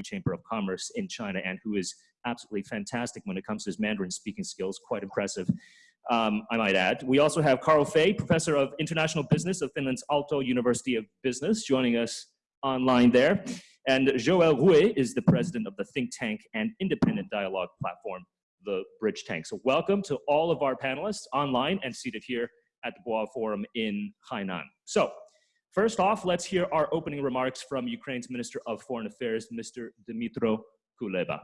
Chamber of Commerce in China and who is absolutely fantastic when it comes to his Mandarin speaking skills, quite impressive. Um, I might add. We also have Carl Fey, Professor of International Business of Finland's Aalto University of Business, joining us online there. And Joël Ruet is the president of the think tank and independent dialogue platform, the Bridge Tank. So welcome to all of our panelists online and seated here at the Boao Forum in Hainan. So first off, let's hear our opening remarks from Ukraine's Minister of Foreign Affairs, Mr. Dmytro Kuleba.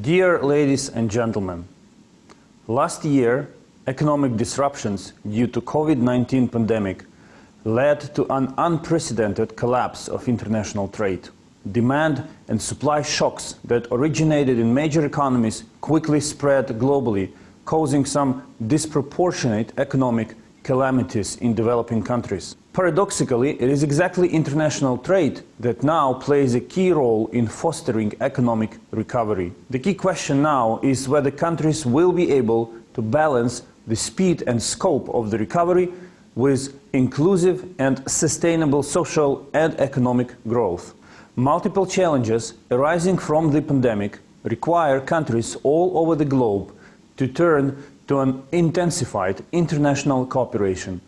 Dear ladies and gentlemen, last year economic disruptions due to COVID-19 pandemic led to an unprecedented collapse of international trade. Demand and supply shocks that originated in major economies quickly spread globally, causing some disproportionate economic calamities in developing countries. Paradoxically, it is exactly international trade that now plays a key role in fostering economic recovery. The key question now is whether countries will be able to balance the speed and scope of the recovery with inclusive and sustainable social and economic growth. Multiple challenges arising from the pandemic require countries all over the globe to turn to an intensified international cooperation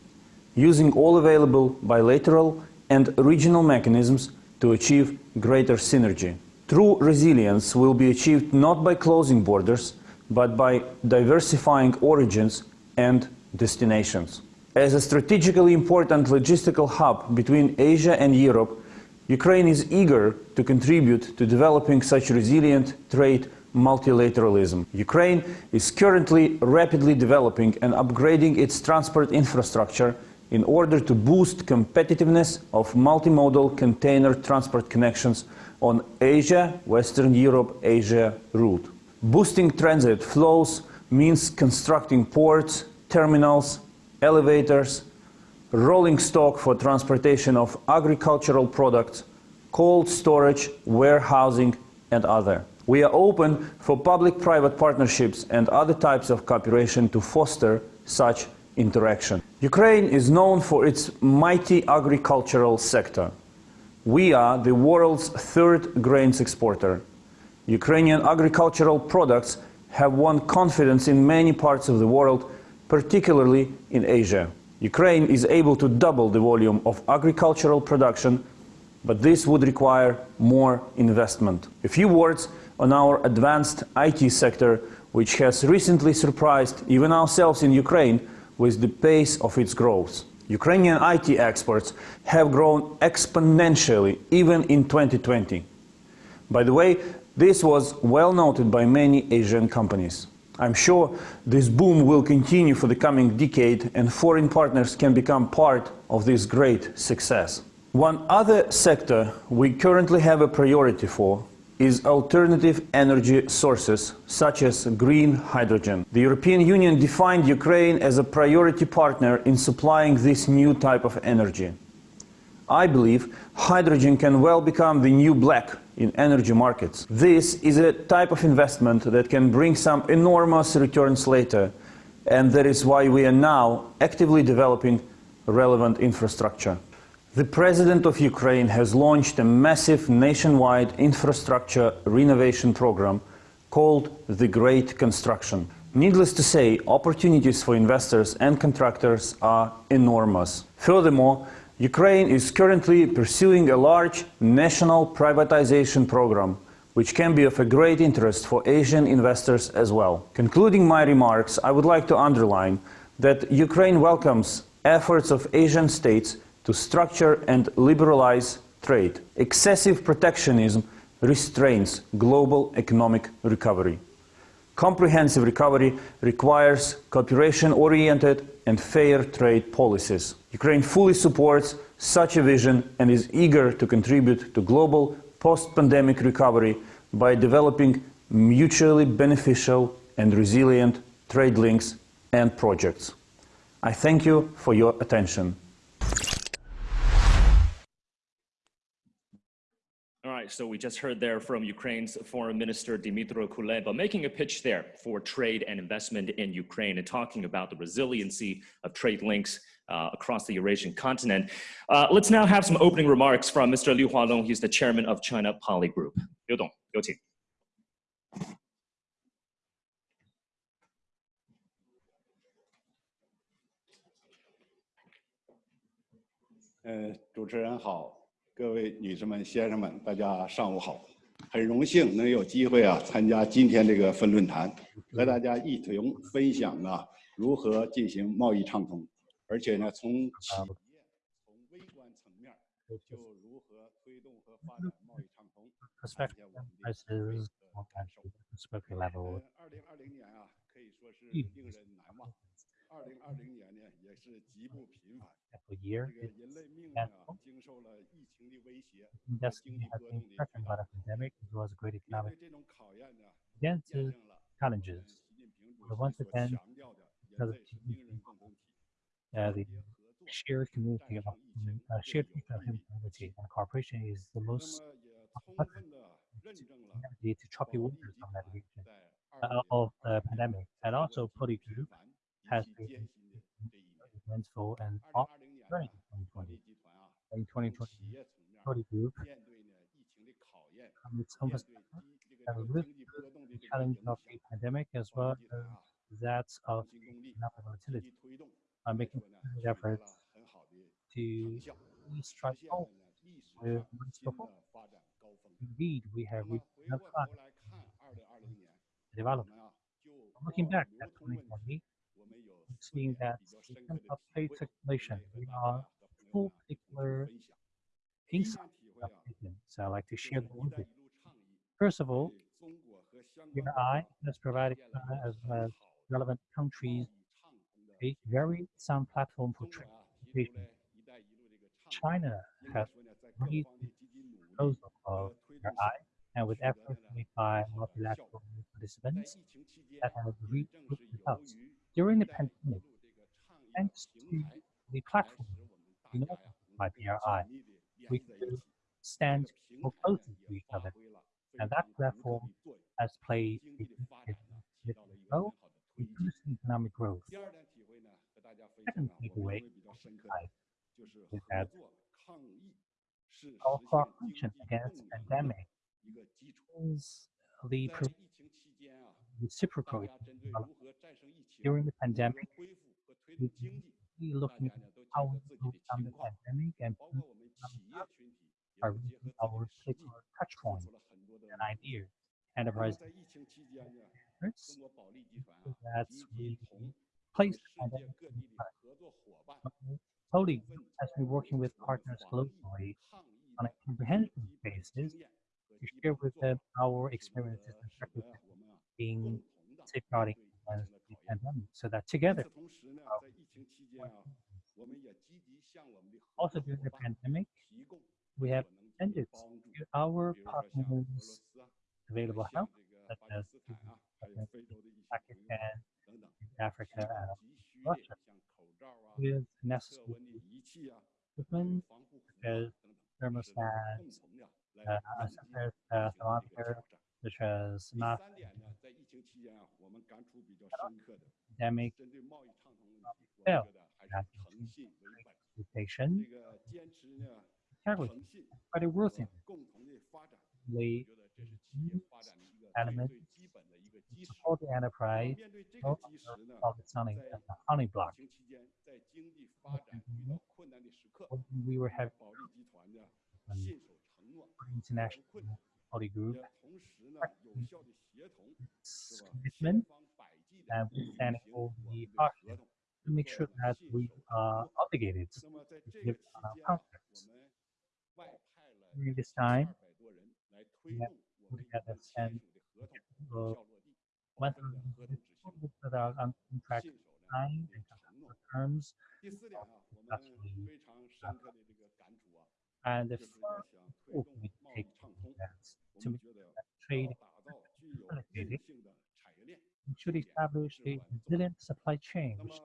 using all available bilateral and regional mechanisms to achieve greater synergy. True resilience will be achieved not by closing borders, but by diversifying origins and destinations. As a strategically important logistical hub between Asia and Europe, Ukraine is eager to contribute to developing such resilient trade multilateralism. Ukraine is currently rapidly developing and upgrading its transport infrastructure in order to boost competitiveness of multimodal container transport connections on Asia, Western Europe, Asia route. Boosting transit flows means constructing ports, terminals, elevators, rolling stock for transportation of agricultural products, cold storage, warehousing and other. We are open for public-private partnerships and other types of cooperation to foster such interaction. Ukraine is known for its mighty agricultural sector. We are the world's third grains exporter. Ukrainian agricultural products have won confidence in many parts of the world, particularly in Asia. Ukraine is able to double the volume of agricultural production, but this would require more investment. A few words on our advanced IT sector, which has recently surprised even ourselves in Ukraine with the pace of its growth. Ukrainian IT exports have grown exponentially even in 2020. By the way, this was well noted by many Asian companies. I'm sure this boom will continue for the coming decade and foreign partners can become part of this great success. One other sector we currently have a priority for is alternative energy sources, such as green hydrogen. The European Union defined Ukraine as a priority partner in supplying this new type of energy. I believe hydrogen can well become the new black in energy markets. This is a type of investment that can bring some enormous returns later, and that is why we are now actively developing relevant infrastructure. The President of Ukraine has launched a massive nationwide infrastructure renovation program called the Great Construction. Needless to say, opportunities for investors and contractors are enormous. Furthermore, Ukraine is currently pursuing a large national privatization program which can be of a great interest for Asian investors as well. Concluding my remarks, I would like to underline that Ukraine welcomes efforts of Asian states to structure and liberalize trade. Excessive protectionism restrains global economic recovery. Comprehensive recovery requires cooperation-oriented and fair trade policies. Ukraine fully supports such a vision and is eager to contribute to global post-pandemic recovery by developing mutually beneficial and resilient trade links and projects. I thank you for your attention. so we just heard there from Ukraine's Foreign Minister Dmytro Kuleba making a pitch there for trade and investment in Ukraine and talking about the resiliency of trade links uh, across the Eurasian continent. Uh, let's now have some opening remarks from Mr. Liu Hualong. He's the chairman of China Poly Group. Liu Dong, 有请。呃，主持人好， 各位女士们、先生们，大家上午好。很荣幸能有机会啊，参加今天这个分论坛，和大家一同分享啊，如何进行贸易畅通，而且呢，从企业、从微观层面就如何推动和发展贸易畅通。二零二零年啊，可以说是令人难忘。二零二零年呢，也是极不平凡。 every year. 这个人类命运啊，经受了疫情的威胁， Destiny has been threatened by the pandemic as well as great 面 economic 对这种考验呢， against 见 the 证了 challenges. 习近平主 But 席 once 所 again, 强调的人类是命运共同体， Uh, the 团结合作 shared community of 战胜疫情 uh, 最 shared 有 future of 效的 humanity and cooperation is the 那 most 么也充分的认证了 energy to choppy 保利 waters 集 of 团 navigation 在 uh, of the pandemic. And also, Poly Group has been eventful and during 2020. In 2020, Audi Group almost with the challenge of the pandemic as well as that of economic volatility. are making efforts to strike home with performance. Indeed, we have reached development. Looking back at 2020, seeing that in terms of plate circulation, we are full particular insight. So I'd like to share the with you. First of all, here has provided China as well as relevant countries a very sound platform for trade. China has made proposal of RI and with efforts made by multilateral participants that has reached house during the pandemic, thanks to the platform developed by BRI, we could stand more closely to each other. And that platform has played a role in boosting economic growth. Second takeaway is that our cooperation against pandemic is the provision globally on a comprehensive basis to share with them our experiences and practices in safeguarding against the pandemic. So that together also during the pandemic we have extended to our partners available help such as Pakistan, Africa, and Russia with necessary and uh, sectors, uh, philanthropy, which as not, academic, fail, reputation, integrity, but it was. The element support the enterprise of the honey block. international Body group. Commitment and we stand for the partner to make sure that we are obligated to give our contracts. During this time, we have put together and uh, 1,000 that are on contract and terms. And the should establish a resilient supply chain which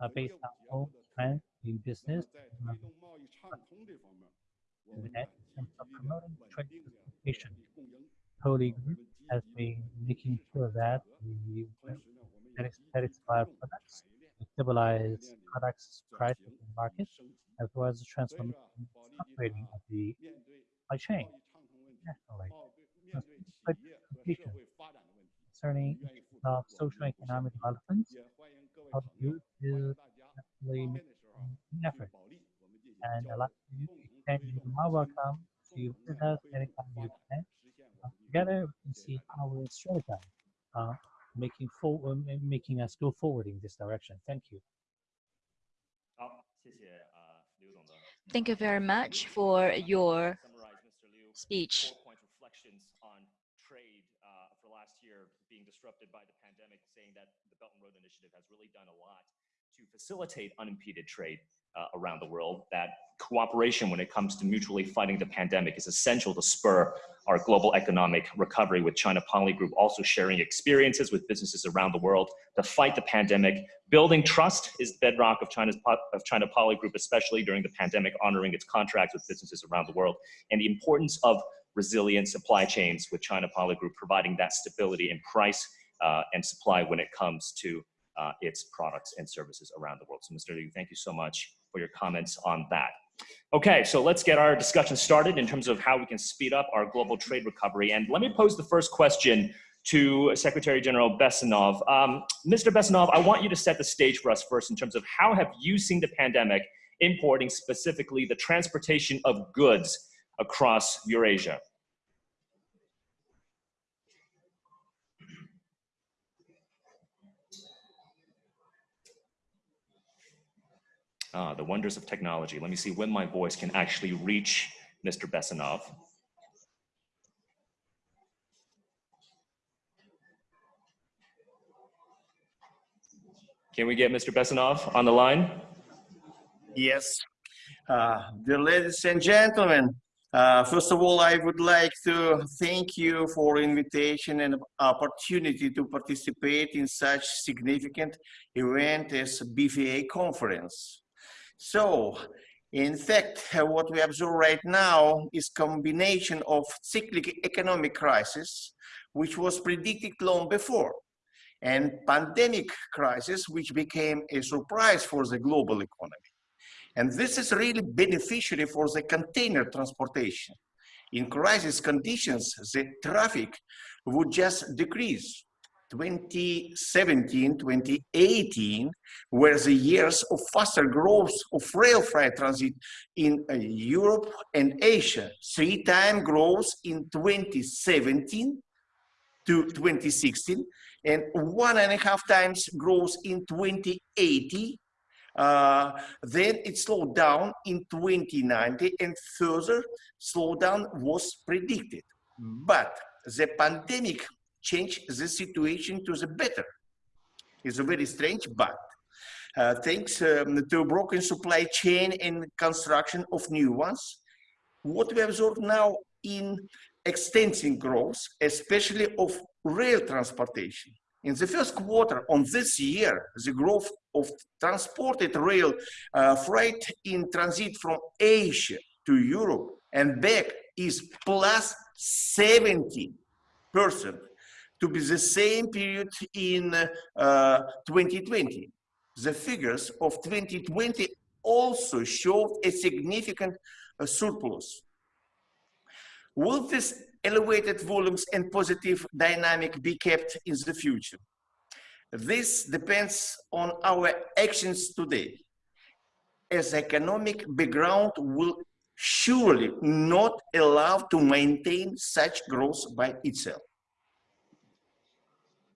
uh, based on own strength in business. Uh, in terms of promoting trade participation, Poly Group has been making sure that we satisfy products, stabilize products' prices in the market, as well as transforming operating of the supply chain. Social economic developments of youth is definitely an effort. And I'd like you to extend you my welcome to visit us anytime you can. Uh, together, we can see our strategy uh, making, for, uh, making us go forward in this direction. Thank you. Oh, Thank you very much for your speech. Facilitate unimpeded trade uh, around the world. That cooperation when it comes to mutually fighting the pandemic is essential to spur our global economic recovery with China Poly Group also sharing experiences with businesses around the world to fight the pandemic. Building trust is the bedrock of China's of China Poly Group, especially during the pandemic, honoring its contracts with businesses around the world, and the importance of resilient supply chains with China Poly Group providing that stability in price uh, and supply when it comes to uh, its products and services around the world. So, Mr. Liu, thank you so much for your comments on that. Okay, so let's get our discussion started in terms of how we can speed up our global trade recovery. And let me pose the first question to Secretary General Bessonov. Um, Mr. Bessonov, I want you to set the stage for us first in terms of how have you seen the pandemic importing specifically the transportation of goods across Eurasia? Ah, the wonders of technology. Let me see when my voice can actually reach Mr. Bessonov. Can we get Mr. Bessonov on the line? Yes. Uh, dear ladies and gentlemen, uh, first of all, I would like to thank you for invitation and opportunity to participate in such significant event as BFA conference. So, in fact, what we observe right now is combination of cyclic economic crisis, which was predicted long before, and pandemic crisis, which became a surprise for the global economy. And this is really beneficiary for the container transportation. In crisis conditions, the traffic would just decrease. 2017, 2018 were the years of faster growth of rail freight transit in uh, Europe and Asia. Three time growth in 2017 to 2016 and one and a half times growth in 2080 uh, then it slowed down in 2090 and further slowdown was predicted. But the pandemic changed the situation to the better. It's a very strange, but uh, thanks um, to broken supply chain and construction of new ones, what we observe now in extensive growth, especially of rail transportation. In the first quarter on this year, the growth of transported rail uh, freight in transit from Asia to Europe and back is plus 70 percent to be the same period in uh, 2020. The figures of 2020 also showed a significant uh, surplus. Will this elevated volumes and positive dynamic be kept in the future? This depends on our actions today, as economic background will surely not allow to maintain such growth by itself.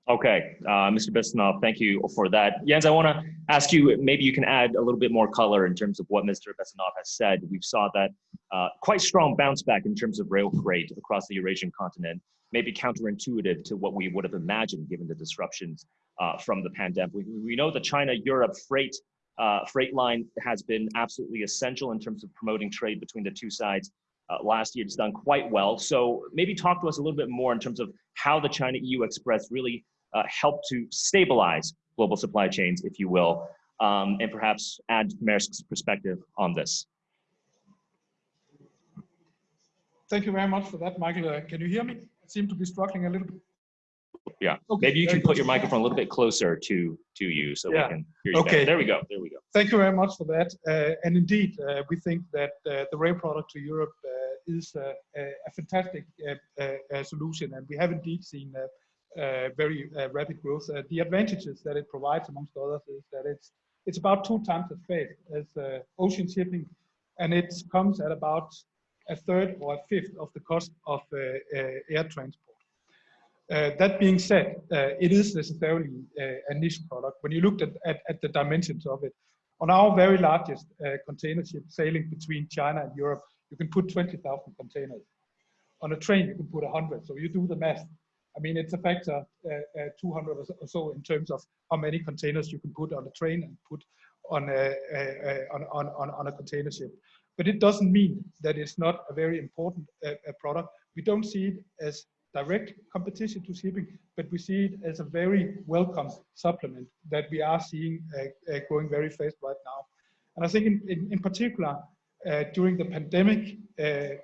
Okay, uh, Mr. Bessonov, thank you for that. Jens, I want to ask you, maybe you can add a little bit more color in terms of what Mr. Bessonov has said. We saw that uh, quite strong bounce back in terms of rail freight across the Eurasian continent, maybe counterintuitive to what we would have imagined given the disruptions uh, from the pandemic. We, we know the China-Europe freight uh, freight line has been absolutely essential in terms of promoting trade between the two sides. Uh, last year, it's done quite well. So maybe talk to us a little bit more in terms of how the China-EU Express really uh, help to stabilize global supply chains, if you will, um, and perhaps add Maersk's perspective on this. Thank you very much for that, Michael. Uh, can you hear me? I seem to be struggling a little bit. Yeah. Okay, Maybe you can put your microphone a little bit closer to to you so Yeah. we can hear you Okay. better. There we go. There we go. Thank you very much for that. Uh, and indeed, uh, we think that uh, the rail product to Europe uh, is uh, a, a fantastic uh, uh, uh, solution, and we have indeed seen very uh, rapid growth. Uh, the advantages that it provides, amongst others, is that it's it's about two times as fast as uh, ocean shipping, and it comes at about a third or a fifth of the cost of uh, uh, air transport. Uh, that being said, uh, it is necessarily uh, a niche product. When you looked at, at, at the dimensions of it, on our very largest uh, container ship sailing between China and Europe, you can put 20,000 containers. On a train, you can put 100. So you do the math. I mean, it's a factor uh, uh, 200 or so- in terms of how many containers you can put on a train and put on a, on, on, on, a container ship. But it doesn't mean that it's not a very important uh, product. We don't see it as direct competition to shipping, but we see it as a very welcome supplement that we are seeing uh, uh, growing very fast right now. And I think in, in, in particular, uh, during the pandemic, uh,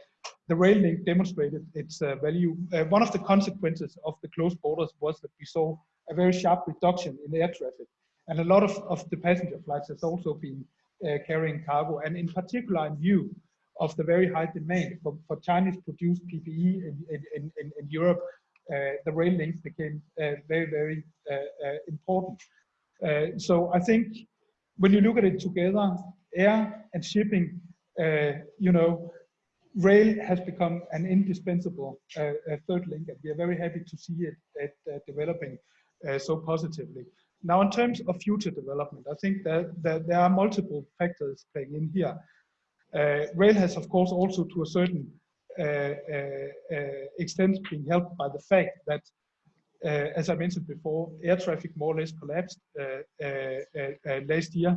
the rail link demonstrated its uh, value. Uh, one of the consequences of the closed borders was that we saw a very sharp reduction in air traffic. And a lot of, of the passenger flights has also been uh, carrying cargo, and in particular in view of the very high demand for, for Chinese produced PPE in, in, in, in- Europe, uh, the rail links became uh, very, very uh, important. So I think when you look at it together, air and shipping, you know, rail has become an indispensable uh, uh, third link, and we are very happy to see it, it uh, developing uh, so positively. Now, in terms of future development, I think that, that there are multiple factors playing in here. Uh, rail has, of course, also to a certain uh, extent been helped by the fact that, as I mentioned before, air traffic more or less collapsed last year,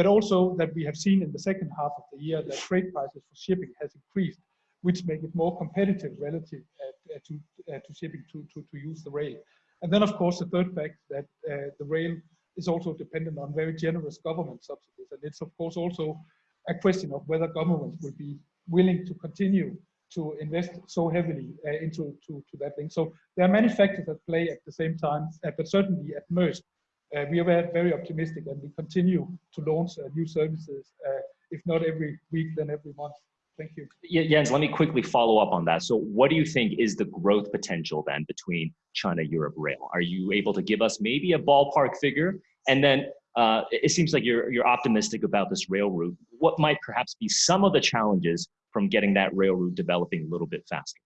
but also that we have seen in the second half of the year that freight prices for shipping has increased, which make it more competitive relative uh, to, uh, to shipping to, to, to use the rail. And then, of course, the third fact that uh, the rail is also dependent on very generous government subsidies. And it's, of course, also a question of whether governments will be willing to continue to invest so heavily uh, into to, to that thing. So there are many factors at play at the same time, uh, but certainly at most, we are very, optimistic and we continue to launch uh, new services, uh, if not every week, then every month. Thank you. Yeah, Jens, let me quickly follow up on that. So what do you think is the growth potential then between China, Europe rail? Are you able to give us maybe a ballpark figure? And then uh, it it seems like you're, you're optimistic about this rail route. What might perhaps be some of the challenges from getting that rail route developing a little bit faster?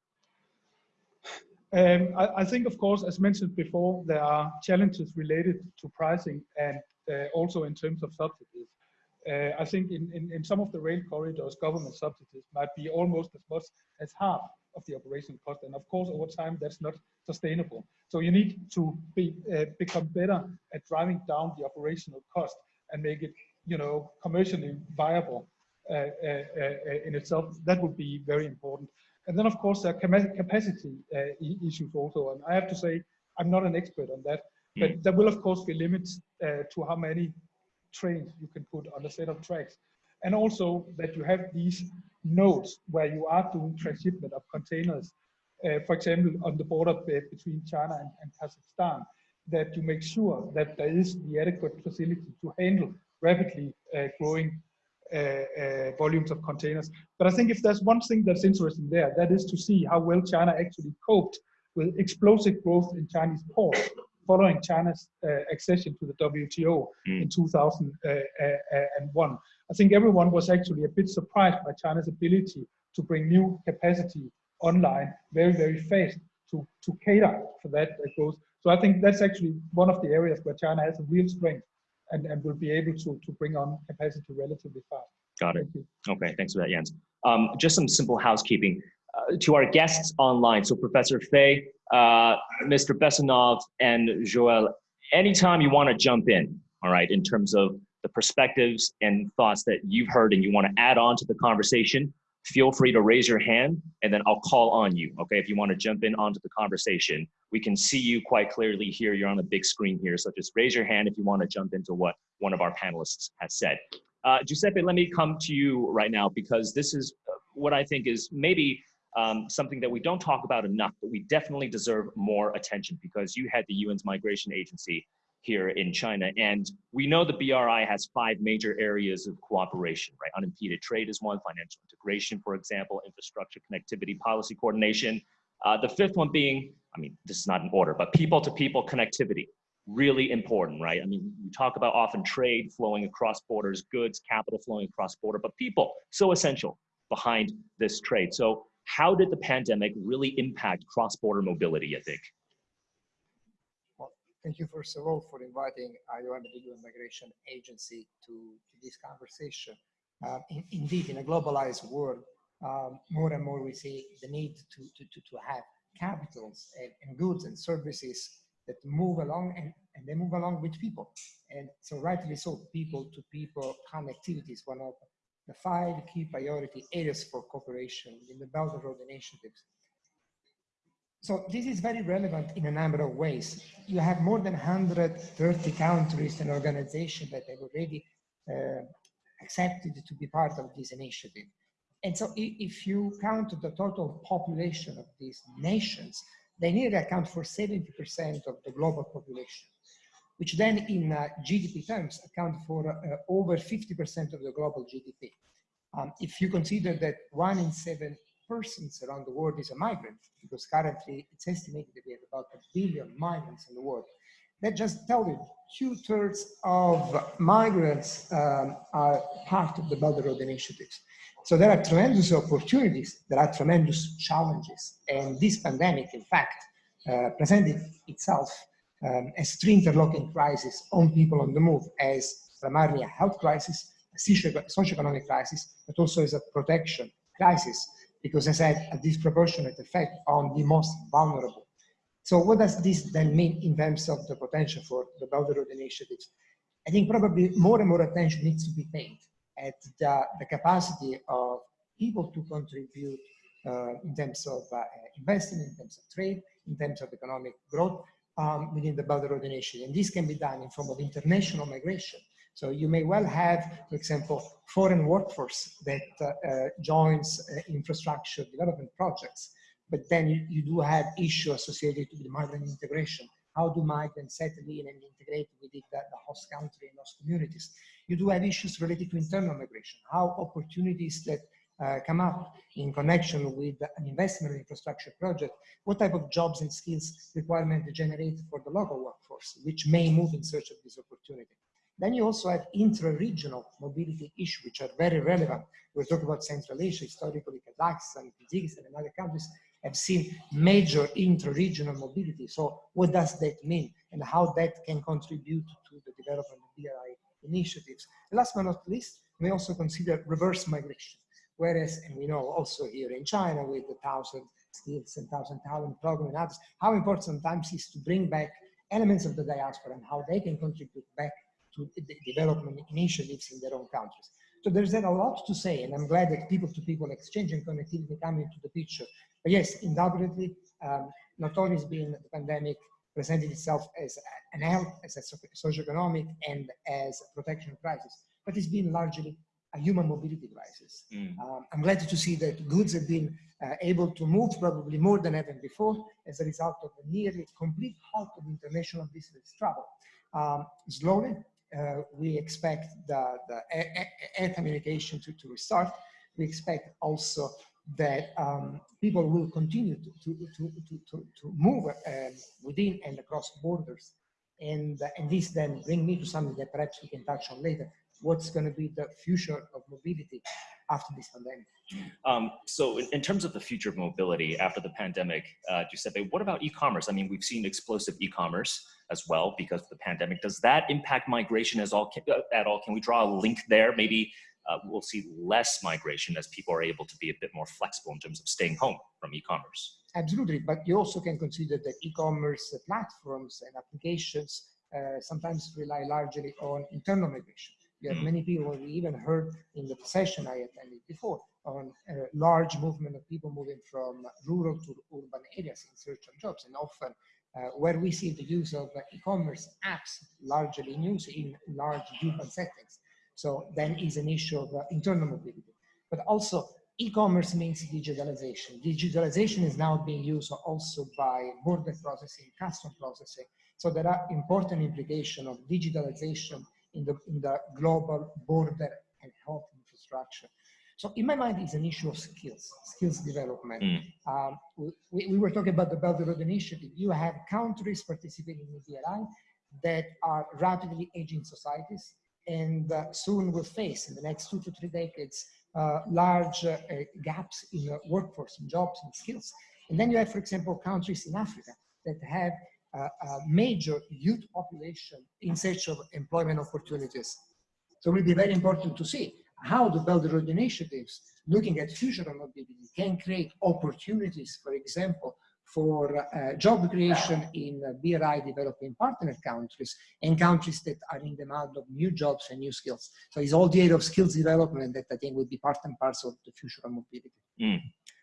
Um, I, I think, of course, as mentioned before, there are challenges related to pricing and uh, also in terms of subsidies. Uh, I think in, in, in some of the rail corridors, government subsidies might be almost as much as half of the operational cost. And of course, over time, that's not sustainable. So you need to be, uh, become better at driving down the operational cost and make it, you know, commercially viable uh, uh, uh, in itself. That would be very important. And then, of course, there are capacity uh, issues also. And I have to say, I'm not an expert on that, but there will, of course, be limits uh, to how many trains you can put on a set of tracks. And also that you have these nodes where you are doing transshipment of containers, uh, for example, on the border between China and, and Kazakhstan, that you make sure that there is the adequate facility to handle rapidly uh, growing uh, uh, volumes of containers. But I think if there's one thing that's interesting there, that is to see how well China actually coped with explosive growth in Chinese ports following China's uh, accession to the WTO in 2001. I think everyone was actually a bit surprised by China's ability to bring new capacity online very, very fast to, to cater for that uh, growth. So I think that's actually one of the areas where China has a real strength and, and will be able to, to bring on capacity relatively fast. Got it. Thank. Okay, thanks for that, Jens. Um, just some simple housekeeping. Uh, to our guests online, so Professor Fey, uh, Mr. Bessonov, and Joel, anytime you want to jump in, all right, in terms of the perspectives and thoughts that you've heard and you want to add on to the conversation, feel free to raise your hand and then I'll call on you, okay, if you want to jump in onto the conversation. We can see you quite clearly here. You're on the big screen here, so just raise your hand if you want to jump into what one of our panelists has said. Uh, Giuseppe, let me come to you right now because this is uh, what I think is maybe um, something that we don't talk about enough, but we definitely deserve more attention because you had the UN's migration agency here in China. And we know the BRI has five major areas of cooperation, right? Unimpeded trade is one, financial integration, for example, infrastructure, connectivity, policy coordination. Uh, the fifth one being, I mean, this is not in order, but people to people connectivity, really important, right? I mean, we talk about often trade flowing across borders, goods, capital flowing across border, but people, so essential behind this trade. So how did the pandemic really impact cross-border mobility, I think? Thank you, first of all, for inviting IOM, the UN Migration Agency, to, to this conversation. Uh, in, indeed, in a globalized world, um, more and more we see the need to, to, to, to have capitals and, and, goods and services that move along and, and they move along with people. And so rightly so, people-to-people -people connectivity is one of the five key priority areas for cooperation in the Belt and Road initiatives. So this is very relevant in a number of ways. You have more than 130 countries and organizations that have already uh, accepted to be part of this initiative. And so if you count the total population of these nations, they nearly account for 70% of the global population, which then in uh, GDP terms account for uh, over 50% of the global GDP. Um, if you consider that one in seven persons around the world is a migrant, because currently it's estimated that we have about a billion migrants in the world. That just tells you two thirds of migrants um, are part of the Belt and Road initiatives. So there are tremendous opportunities, there are tremendous challenges. And this pandemic, in fact, uh, presented itself um, as three interlocking crises on people on the move as primarily a health crisis, a socio-economic crisis, but also as a protection crisis because it had a disproportionate effect on the most vulnerable. So what does this then mean in terms of the potential for the and Road initiatives? I think probably more and more attention needs to be paid at the, the capacity of people to contribute uh, in terms of uh, investing, in terms of trade, in terms of economic growth um, within the and Road initiative. And this can be done in form of international migration, so you may well have, for example, foreign workforce that uh, uh, joins uh, infrastructure development projects, but then you, you, do have issues associated with migrant integration. How do migrants settle in and integrate within the, the host country and host communities? You do have issues related to internal migration, how opportunities that uh, come up in connection with an investment infrastructure project, what type of jobs and skills requirement generate for the local workforce, which may move in search of this opportunity. Then you also have intra-regional mobility issues, which are very relevant. We're talking about Central Asia, historically Kazakhstan, Kyrgyzstan, and other countries have seen major intra-regional mobility. So what does that mean and how that can contribute to the development of BRI initiatives? And last but not least, we also consider reverse migration. Whereas, and we know also here in China with the thousand skills and thousand talent program and others, how important sometimes is to bring back elements of the diaspora and how they can contribute back to the development initiatives in their own countries. So there's then a lot to say, and I'm glad that people-to-people -people exchange and connectivity come into the picture. But yes, undoubtedly, um, not only has been the pandemic presented itself as an health, as a socio-economic, and as a protection crisis, but it's been largely a human mobility crisis. Mm. Um, I'm glad to see that goods have been uh, able to move probably more than ever before as a result of the nearly complete halt of international business travel. Um, slowly, uh, we expect the, the communication to, to restart. We expect also that um, people will continue to, to, to, to, to move um, within and across borders. And, uh, and this then bring me to something that perhaps we can touch on later. What's going to be the future of mobility after this pandemic? Um, so in, in, terms of the future of mobility after the pandemic, uh, Giuseppe, what about e-commerce? I mean, we've seen explosive e-commerce as well because of the pandemic. Does that impact migration as all, uh, at all? Can we draw a link there? Maybe uh, we'll see less migration as people are able to be a bit more flexible in terms of staying home from e-commerce. Absolutely, but you also can consider that e-commerce platforms and applications uh, sometimes rely largely on internal migration. You have mm. many people, we even heard in the session I attended before, on a large movement of people moving from rural to urban areas in search of jobs. And often uh, where we see the use of uh, e-commerce apps largely in use in large urban settings. So then is an issue of uh, internal mobility. But also e-commerce means digitalization. Digitalization is now being used also by border processing, custom processing. So there are important implications of digitalization in the, in the global border and health infrastructure. So in my mind, it's an issue of skills, skills development. Mm. Um, we, we were talking about the Belt and Road Initiative. You have countries participating in the BRI that are rapidly aging societies and uh, soon will face in the next two to three decades uh, large uh, gaps in the workforce, in jobs and skills. And then you have, for example, countries in Africa that have a major youth population in search of employment opportunities. So it will be very important to see how the Belt Road initiatives, looking at future mobility, can create opportunities, for example, for uh, job creation in uh, BRI developing partner countries and countries that are in demand of new jobs and new skills. So it's all the area of skills development that I think will be part and parcel of the future of mobility. Mm.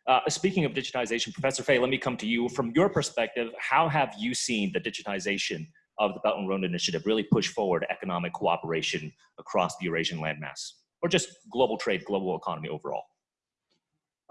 Uh, speaking of digitization, Professor Fey, let me come to you. From your perspective, how have you seen the digitization of the Belt and Road Initiative really push forward economic cooperation across the Eurasian landmass? Or just global trade, global economy overall?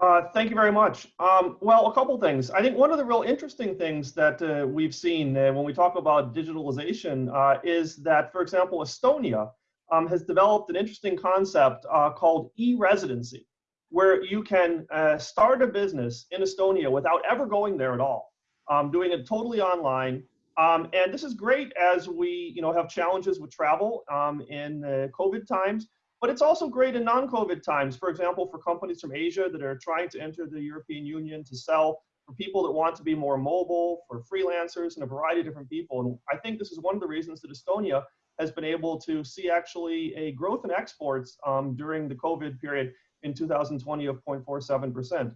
Uh, thank you very much. Um, well, a couple things. I think one of the real interesting things that uh, we've seen uh, when we talk about digitalization uh, is that, for example, Estonia um, has developed an interesting concept uh, called e-residency, where you can uh, start a business in Estonia without ever going there at all, um, doing it totally online. Um, and this is great as we, you know, have challenges with travel um, in COVID times. But it's also great in non-COVID times, for example, for companies from Asia that are trying to enter the European Union to sell, for people that want to be more mobile, for freelancers and a variety of different people. And I think this is one of the reasons that Estonia has been able to see actually a growth in exports um, during the COVID period in 2020 of 0.47%.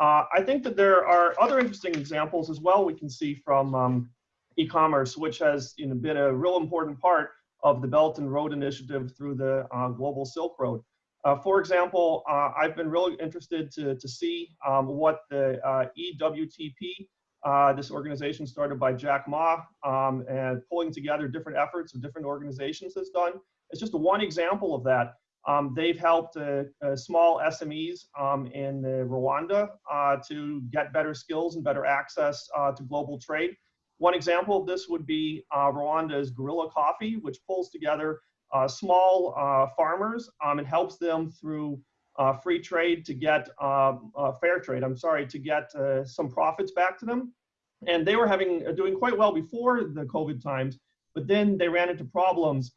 Uh, I think that there are other interesting examples as well we can see from um, e-commerce, which has you know, been a real important part of the Belt and Road Initiative through the uh, Global Silk Road. Uh, for example, uh, I've been really interested to, to see um, what the uh, EWTP, uh, this organization started by Jack Ma, um, and pulling together different efforts of different organizations has done. It's just one example of that. Um, they've helped uh, small SMEs um, in Rwanda to get better skills and better access to global trade. One example of this would be uh, Rwanda's Gorilla Coffee, which pulls together uh, small uh, farmers um, and helps them through uh, free trade to get um, uh, fair trade. I'm sorry to get uh, some profits back to them, and they were having doing quite well before the COVID times, but then they ran into problems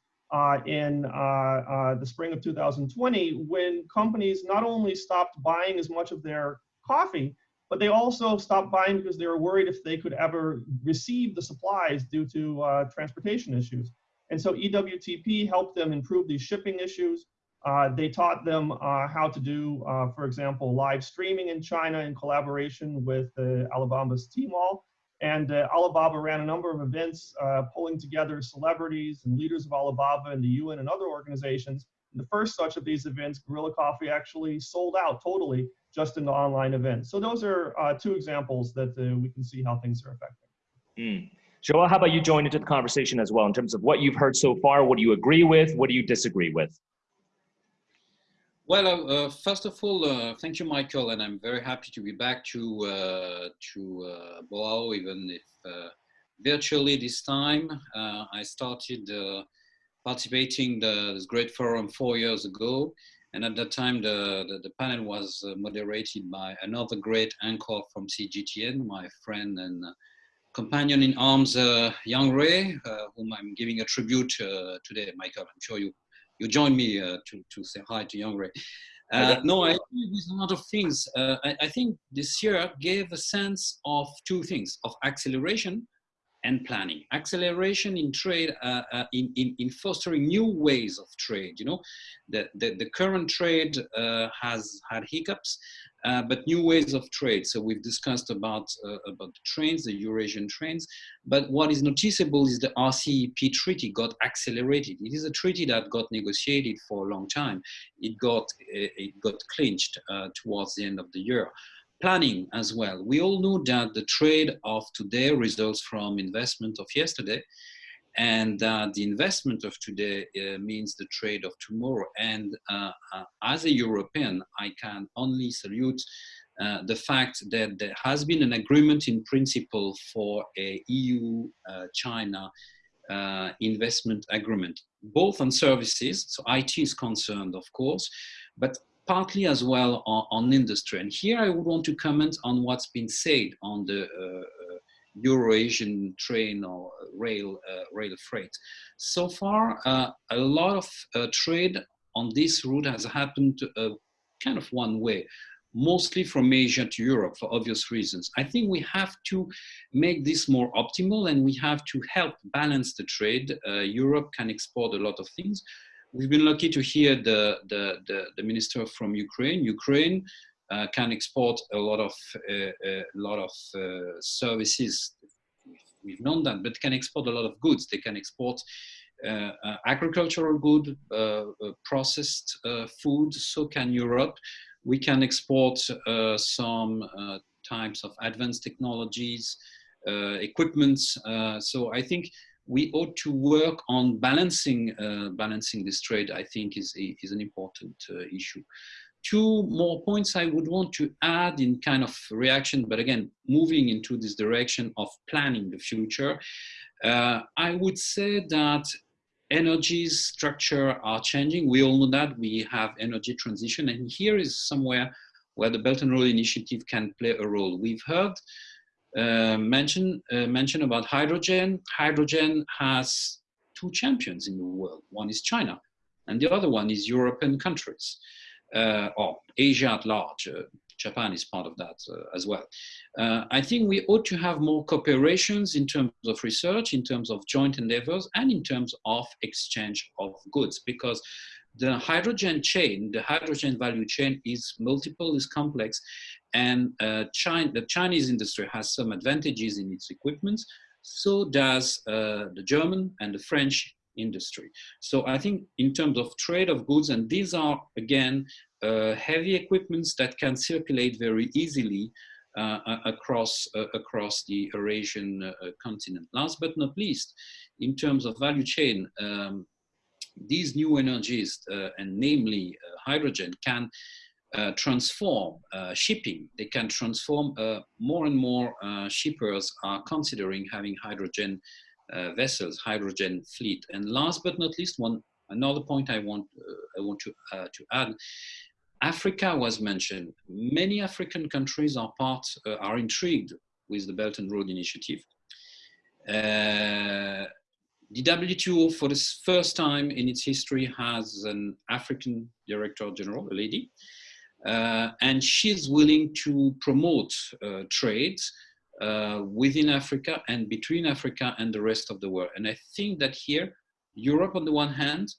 in the spring of 2020 when companies not only stopped buying as much of their coffee, but they also stopped buying because they were worried if they could ever receive the supplies due to uh, transportation issues. And so EWTP helped them improve these shipping issues. Uh, they taught them uh, how to do, uh, for example, live streaming in China in collaboration with Alibaba's Tmall. And uh, Alibaba ran a number of events uh, pulling together celebrities and leaders of Alibaba and the UN and other organizations. And the first such of these events, Gorilla Coffee, actually sold out totally just in the online event. So those are uh, two examples that uh, we can see how things are affecting. Mm. Joel, how about you join into the conversation as well in terms of what you've heard so far? What do you agree with? What do you disagree with? Well, uh, uh first of all, uh, thank you, Michael, and I'm very happy to be back to uh, to uh, Boao, even if virtually this time. I started participating the, this great forum four years ago, and at that time, the, the, the, panel was uh, moderated by another great anchor from CGTN, my friend and uh, companion in arms, uh, Yang uh, whom I'm giving a tribute uh, today. Michael, I'm sure you, you join me uh, to, to say hi to Yang Rui. no, I agree with a lot of things. I, I think this year gave a sense of two things, of acceleration and planning. Acceleration in trade, uh, uh, in, in, in, fostering new ways of trade. You know, the, the, the current trade uh, has had hiccups, uh, but new ways of trade. So we've discussed about, uh, about the trains, the Eurasian trains, but what is noticeable is the RCEP treaty got accelerated. It is a treaty that got negotiated for a long time. It got, it got clinched uh, towards the end of the year planning as well. We all know that the trade of today results from investment of yesterday. And uh, the investment of today uh, means the trade of tomorrow. And uh, uh as a European, I can only salute uh, the fact that there has been an agreement in principle for a EU-China uh, investment agreement, both on services, so IT is concerned, of course, but partly as well on, on industry. And here I would want to comment on what's been said on the Euro-Asian train or rail, uh, rail freight. So far, uh, a lot of uh, trade on this route has happened kind of one way mostly from Asia to Europe for obvious reasons. I think we have to make this more optimal and we have to help balance the trade. Uh, Europe can export a lot of things. We've been lucky to hear the, the, the, the minister from Ukraine. Ukraine can export a lot of, uh, a lot of uh, services. We've known that, but can export a lot of goods. They can export uh, uh, agricultural good, uh, processed food, so can Europe we can export uh, some uh, types of advanced technologies, uh, equipments. so I think we ought to work on balancing balancing this trade. I think is is an important issue two more points I would want to add in kind of reaction, but again, moving into this direction of planning the future. Uh, I would say that energy structure are changing. We all know that we have energy transition and here is somewhere where the Belt and Road Initiative can play a role. We've heard uh, mention, uh, mention about hydrogen. Hydrogen has two champions in the world. One is China and the other one is European countries or Asia at large. Uh, Japan is part of that uh, as well. Uh, I think we ought to have more cooperations in terms of research, in terms of joint endeavors, and in terms of exchange of goods, because the hydrogen chain, the hydrogen value chain is multiple, is complex, and uh, China, the Chinese industry has some advantages in its equipment, so does uh, the German and the French industry. So I think in terms of trade of goods, and these are, again, uh, heavy equipments that can circulate very easily uh, across, uh, across the Eurasian uh, continent. Last but not least, in terms of value chain, um, these new energies, uh, and namely uh, hydrogen, can transform shipping. They can transform more and more shippers are considering having hydrogen vessels, hydrogen fleet. And last but not least, one another point I want I want to to add Africa was mentioned. Many African countries are part, uh, are intrigued with the Belt and Road Initiative. Uh, the WTO, for the first time in its history, has an African Director General, a lady, uh, and she's willing to promote uh, trade uh, within Africa and between Africa and the rest of the world. And I think that here, Europe on the one hand,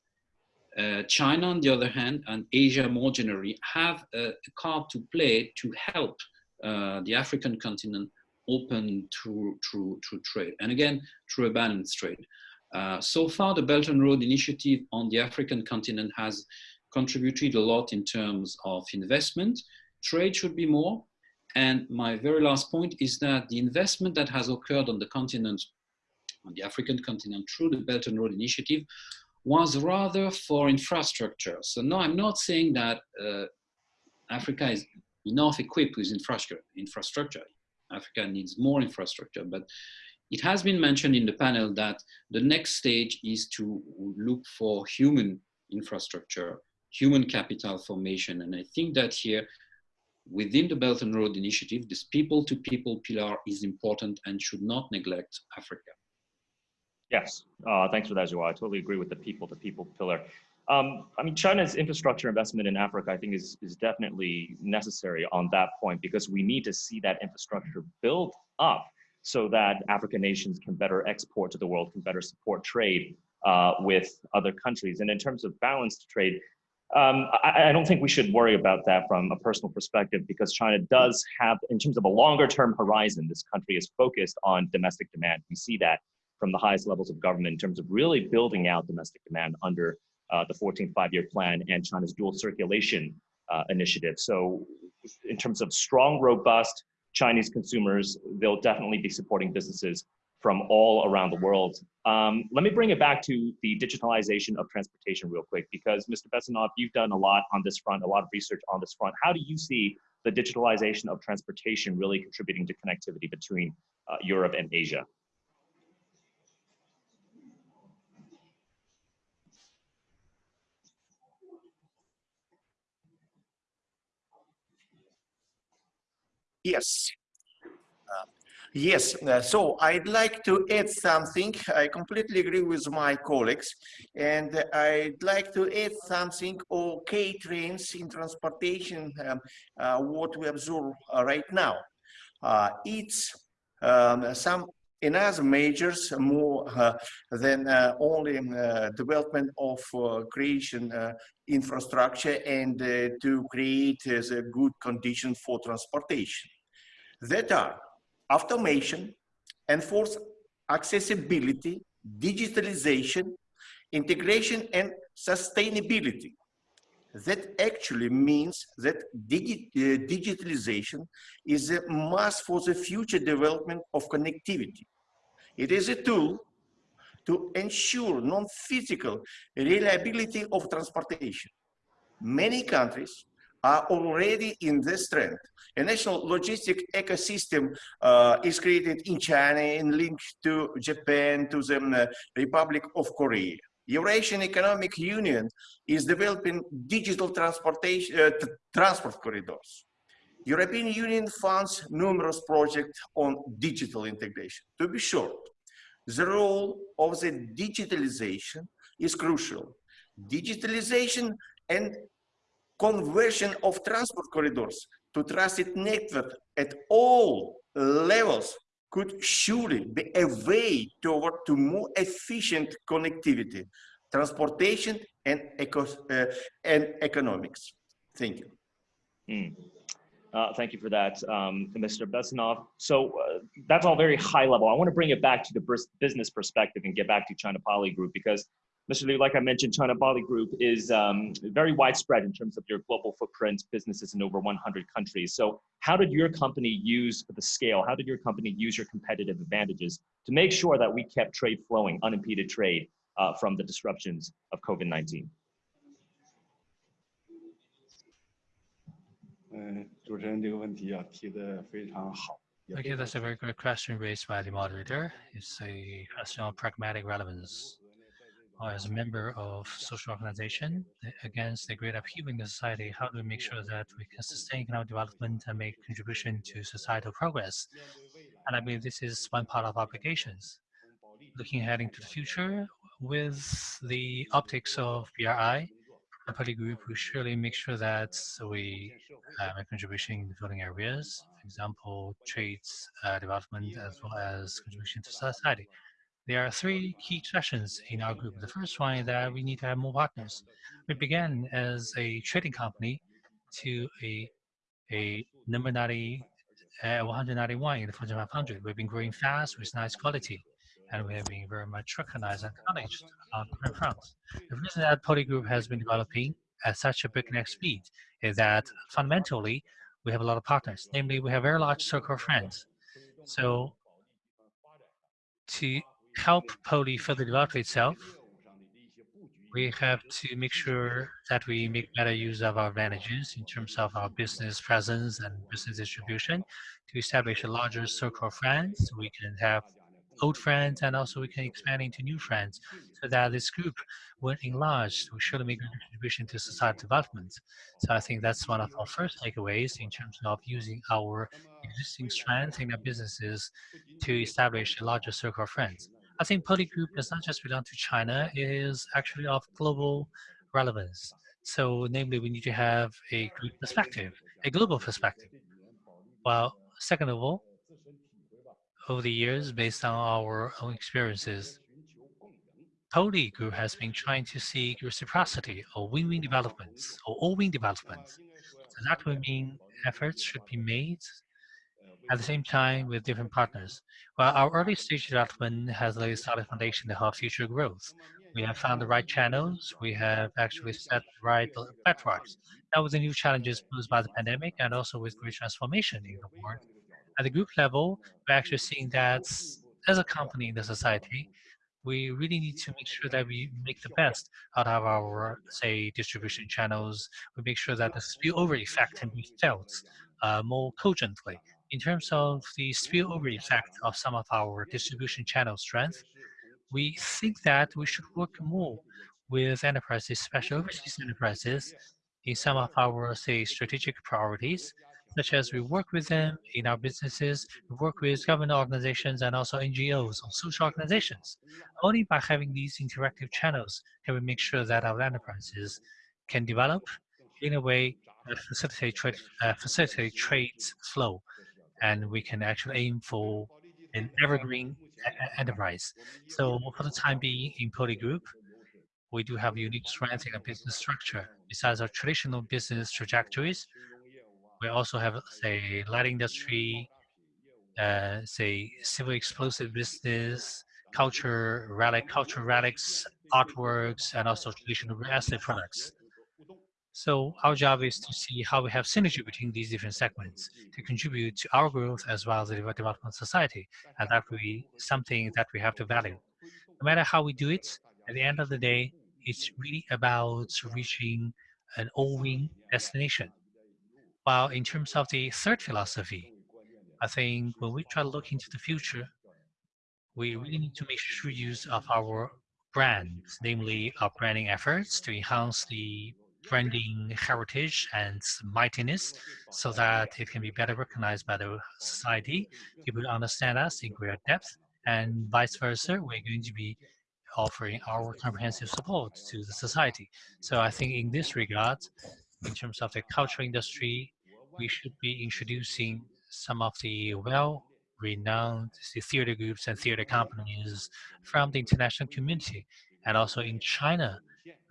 uh, China, on the other hand, and Asia more generally, have a, card to play to help uh, the African continent open to, to, to trade. And again, through a balanced trade. Uh, so far, the Belt and Road Initiative on the African continent has contributed a lot in terms of investment. Trade should be more. And my very last point is that the investment that has occurred on the continent, on the African continent through the Belt and Road Initiative was rather for infrastructure. So no, I'm not saying that uh, Africa is enough equipped with infrastructure. infrastructure. Africa needs more infrastructure, but it has been mentioned in the panel that the next stage is to look for human infrastructure, human capital formation. And I think that here, within the Belt and Road Initiative, this people-to-people -people pillar is important and should not neglect Africa. Yes, uh, thanks for that, Joao. I totally agree with the people-to-people -people pillar. Um, I mean, China's infrastructure investment in Africa, I think, is, is definitely necessary on that point because we need to see that infrastructure built up so that African nations can better export to the world, can better support trade uh, with other countries. And in terms of balanced trade, um, I, I, don't think we should worry about that from a personal perspective because China does have, in terms of a longer term horizon, this country is focused on domestic demand. We see that from the highest levels of government in terms of really building out domestic demand under uh, the 14th five-year plan and China's dual circulation uh, initiative. So in terms of strong, robust Chinese consumers, they'll definitely be supporting businesses from all around the world. Um, let me bring it back to the digitalization of transportation real quick, because Mr. Bessonov, you've done a lot on this front, a lot of research on this front. How do you see the digitalization of transportation really contributing to connectivity between uh, Europe and Asia? Yes. Yes, uh, so I'd like to add something. I completely agree with my colleagues, and I'd like to add something K trends in transportation, um, uh, what we observe uh, right now. Uh, it's um, some another measures more uh, than only development of creation infrastructure and to create the good condition for transportation. That are automation, enforced accessibility, digitalization, integration and sustainability. That actually means that digi uh, digitalization is a must for the future development of connectivity. It is a tool to ensure non-physical reliability of transportation. Many countries are already in this trend. A national logistic ecosystem uh, is created in China and linked to Japan, to the uh, Republic of Korea. Eurasian Economic Union is developing digital transportation uh, transport corridors. European Union funds numerous projects on digital integration. To be short, the role of the digitalization is crucial. Digitalization and conversion of transport corridors to trusted network at all levels could surely be a way toward to more efficient connectivity, transportation, and, eco uh, and economics. Thank you. Mm. Uh, thank you for that, um, Mr. Bessonov. So uh, that's all very high level. I want to bring it back to the business perspective and get back to China Poly Group because Mr. Liu, like I mentioned, China Poly Group is um, very widespread in terms of your global footprint, businesses in over 100 countries. So how did your company use the scale? How did your company use your competitive advantages to make sure that we kept trade flowing, unimpeded trade uh, from the disruptions of COVID-19? Okay, that's a very good question raised by the moderator. It's a question of pragmatic relevance as a member of social organization against the great upheaval in the society, how do we make sure that we can sustain economic development and make contribution to societal progress? And I believe this is one part of our obligations. Looking ahead into the future, with the optics of BRI, the Poly group will surely make sure that we uh, make contribution in the voting areas, for example, trades uh, development as well as contribution to society. There are three key sessions in our group. The first one is that we need to have more partners. We began as a trading company to a, a number 90, uh, 191 in the Fortune 500. We've been growing fast with nice quality, and we have been very much recognized and acknowledged on different fronts. The reason that Poly Group has been developing at such a breakneck speed is that fundamentally, we have a lot of partners. Namely, we have a very large circle of friends. So to help Poly further develop itself, we have to make sure that we make better use of our advantages in terms of our business presence and business distribution. To establish a larger circle of friends. We can have old friends and also we can expand into new friends so that this group when enlarged we should make a contribution to society development. So i think that's one of our first takeaways in terms of using our existing strength in our businesses to establish a larger circle of friends I think Poly Group does not just belong to China, it is actually of global relevance. So namely, we need to have a group perspective, a global perspective. Well, second of all, over the years, based on our own experiences, Poly Group has been trying to seek reciprocity or win-win developments or all-win developments. So that would mean efforts should be made at the same time with different partners. While our early stage development has laid a solid foundation to help future growth. We have found the right channels. We have actually set the right platforms. Now with the new challenges posed by the pandemic and also with great transformation in the world, at the group level, we're actually seeing that as a company in the society, we really need to make sure that we make the best out of our, say, distribution channels. We make sure that the spillover effect can be felt uh, more cogently. In terms of the spillover effect of some of our distribution channel strength, we think that we should work more with enterprises, especially overseas enterprises, in some of our, say, strategic priorities, such as we work with them in our businesses, we work with government organizations and also NGOs or social organizations. Only by having these interactive channels can we make sure that our enterprises can develop in a way that facilitate trade, uh, facilitate trade flow, and we can actually aim for an evergreen enterprise. So for the time being in Poly Group, we do have unique strengths in a business structure. Besides our traditional business trajectories, we also have, say, light industry, uh, say, civil explosive business, culture, relic, cultural relics, artworks, and also traditional real estate products. So our job is to see how we have synergy between these different segments to contribute to our growth as well as the development of society. And that will be something that we have to value. No matter how we do it, at the end of the day, it's really about reaching an all-win destination. While in terms of the third philosophy, I think when we try to look into the future, we really need to make sure use of our brands, namely our branding efforts to enhance the branding heritage and mightiness so that it can be better recognized by the society. People understand us in greater depth and vice versa. We're going to be offering our comprehensive support to the society. So I think in this regard, in terms of the cultural industry, we should be introducing some of the well-renowned theater groups and theater companies from the international community. And also in China,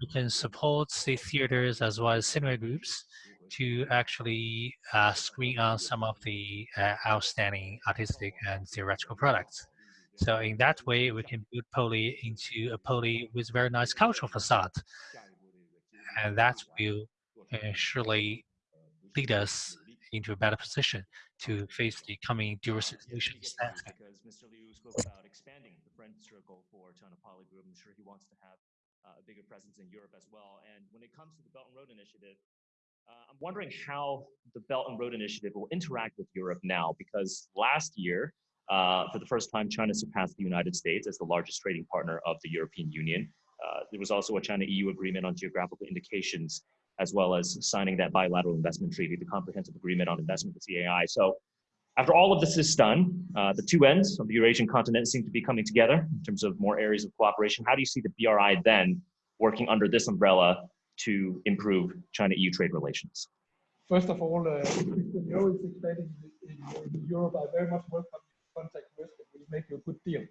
we can support the theaters as well as cinema groups to actually uh, screen on some of the uh, outstanding artistic and theoretical products. So in that way, we can build Poly into a Poly with very nice cultural facade. And that will uh, surely lead us into a better position to face the coming dual situation. Because Mr. Liu spoke about expanding the friend circle for China Poly Group. I'm sure he wants to have a bigger presence in Europe as well. And when it comes to the Belt and Road Initiative, uh, I'm wondering how the Belt and Road Initiative will interact with Europe now, because last year, uh, for the first time, China surpassed the United States as the largest trading partner of the European Union. Uh, there was also a China-EU agreement on geographical indications, as well as signing that bilateral investment treaty, the comprehensive agreement on investment with CAI. So after all of this is done, uh, the two ends of the Eurasian continent seem to be coming together in terms of more areas of cooperation. How do you see the BRI then working under this umbrella to improve China-EU trade relations? First of all, uh, Christian is in Europe. I very much welcome contact with it will make you a good deal.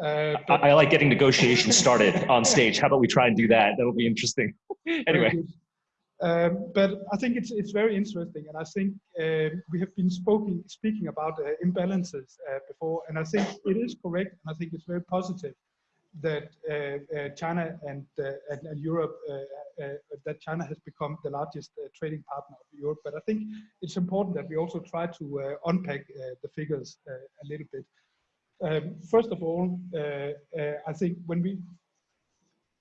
Uh, I, I, like getting negotiations started on stage. How about we try and do that? That'll be interesting. anyway. Um, but I think it's it's very interesting, and I think uh, we have been spoken, speaking about uh, imbalances uh, before, and I think it is correct, and I think it's very positive that uh, uh, China and, and, and Europe that China has become the largest trading partner of Europe. But I think it's important that we also try to unpack the figures a little bit. Um, first of all, I think when we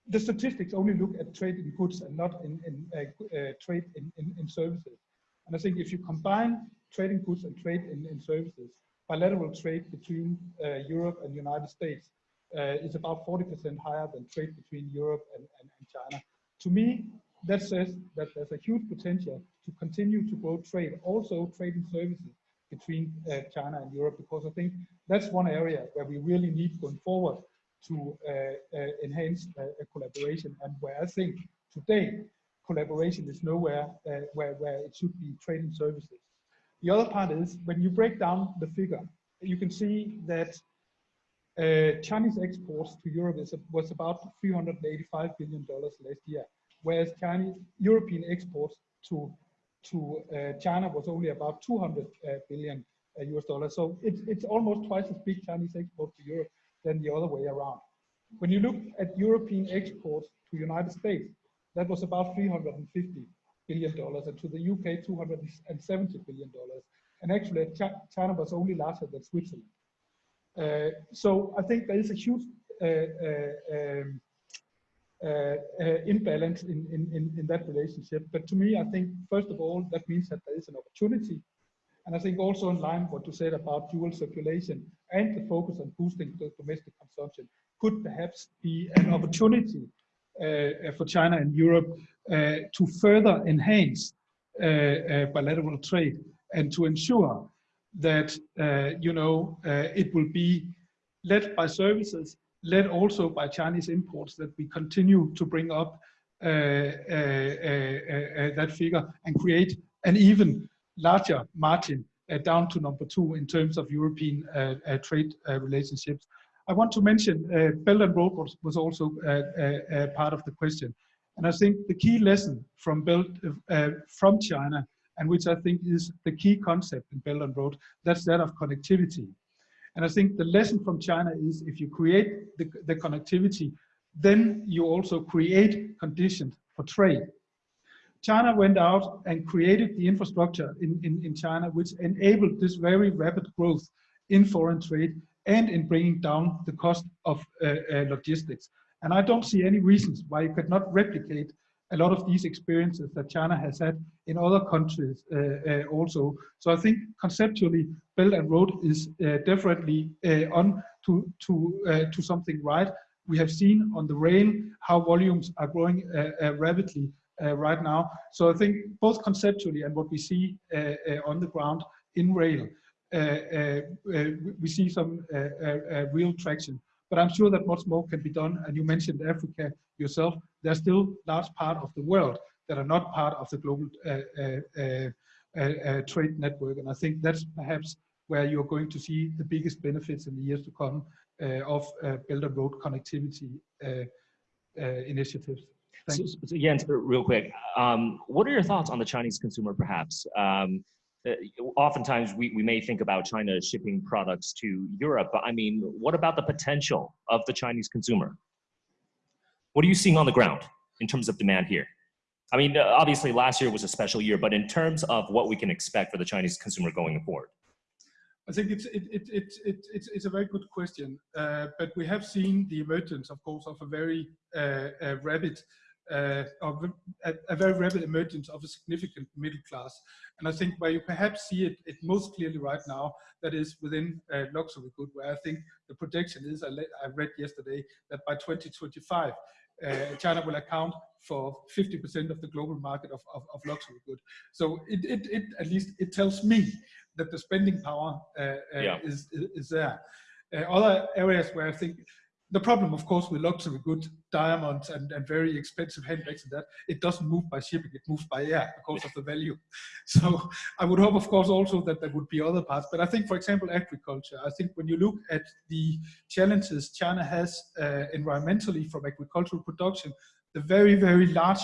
the statistics only look at trade in goods and not in, in uh, uh, trade in, in, in, services. And I think if you combine trade in goods and trade in, in services, bilateral trade between uh, Europe and the United States uh, is about 40% higher than trade between Europe and, and, and, China. To me, that says that there's a huge potential to continue to grow trade, also trade in services between uh, China and Europe, because I think that's one area where we really need going forward to uh, uh, enhance uh, collaboration and where I think today collaboration is nowhere where, where it should be trading services. The other part is when you break down the figure, you can see that uh, Chinese exports to Europe is, was about 385 billion dollars last year, whereas Chinese European exports to to uh, China was only about 200 uh, billion US dollars. So it's it's almost twice as big Chinese exports to Europe than the other way around. When you look at European exports to United States, that was about 350 billion dollars, and to the UK 270 billion dollars. And actually, China was only larger than Switzerland. Uh, so I think there is a huge uh, uh, uh, uh, imbalance in, in, in, in that relationship. But to me, I think, first of all, that means that there is an opportunity. And I think also in line what you said about dual circulation and the focus on boosting domestic consumption could perhaps be an opportunity uh, for China and Europe uh, to further enhance uh, uh, bilateral trade and to ensure that, you know, it will be led by services led also by Chinese imports that we continue to bring up uh, uh, uh, that figure and create an even larger margin uh, down to number two in terms of European uh, uh, trade relationships. I want to mention Belt and Road was, was also part of the question. And I think the key lesson from Belt uh, from China, and which I think is the key concept in Belt and Road, that's that of connectivity. And I think the lesson from China is if you create the, the connectivity, then you also create conditions for trade. China went out and created the infrastructure in, in, in China, which enabled this very rapid growth in foreign trade and in bringing down the cost of uh, uh, logistics. And I don't see any reasons why you could not replicate a lot of these experiences that China has had in other countries uh, uh, also. So I think conceptually, Belt and Road is uh, definitely uh, on to to to something right. We have seen on the rail how volumes are growing rapidly right now. So I think both conceptually and what we see on the ground in rail, we see some real traction. But I'm sure that much more can be done. And you mentioned Africa yourself. There's still large part of the world that are not part of the global uh, uh, uh, trade network. And I think that's perhaps where you're going to see the biggest benefits in the years to come of Belt and Road connectivity initiatives. So, so, Jens, real quick, um, what are your thoughts on the Chinese consumer, perhaps? Um, uh, oftentimes we, we may think about China shipping products to Europe, but I mean, what about the potential of the Chinese consumer? What are you seeing on the ground in terms of demand here? I mean, uh, obviously last year was a special year, but in terms of what we can expect for the Chinese consumer going forward? I think it's it, it, it, it, it's, it's a very good question, uh, but we have seen the emergence, of course, of a very uh, uh, rapid uh, of a, a, very rapid emergence of a significant middle class. And I think where you perhaps see it, it most clearly right now, that is within uh, luxury good, where I think the projection is, I, I read yesterday, that by 2025, uh, China will account for 50% of the global market of, of, of luxury good. So it, it, it, at least it tells me that the spending power uh, uh yeah. is, is there. Uh, other areas where I think the problem, of course, with luxury good diamonds and, and very expensive handbags and that, it doesn't move by shipping, it moves by air because of the value. So I would hope, of course, also that there would be other parts. But I think, for example, agriculture, I think when you look at the challenges China has uh, environmentally from agricultural production, the very, very large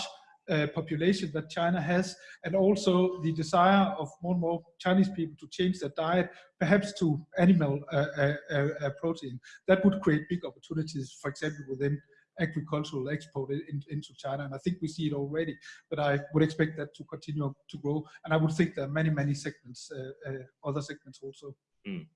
uh, population that China has, and also the desire of more and more Chinese people to change their diet, perhaps to animal uh, uh, uh, uh protein. That would create big opportunities, for example, within agricultural export in, into China. And I think we see it already, but I would expect that to continue to grow. And I would think there are many, many segments, other segments also. Mm.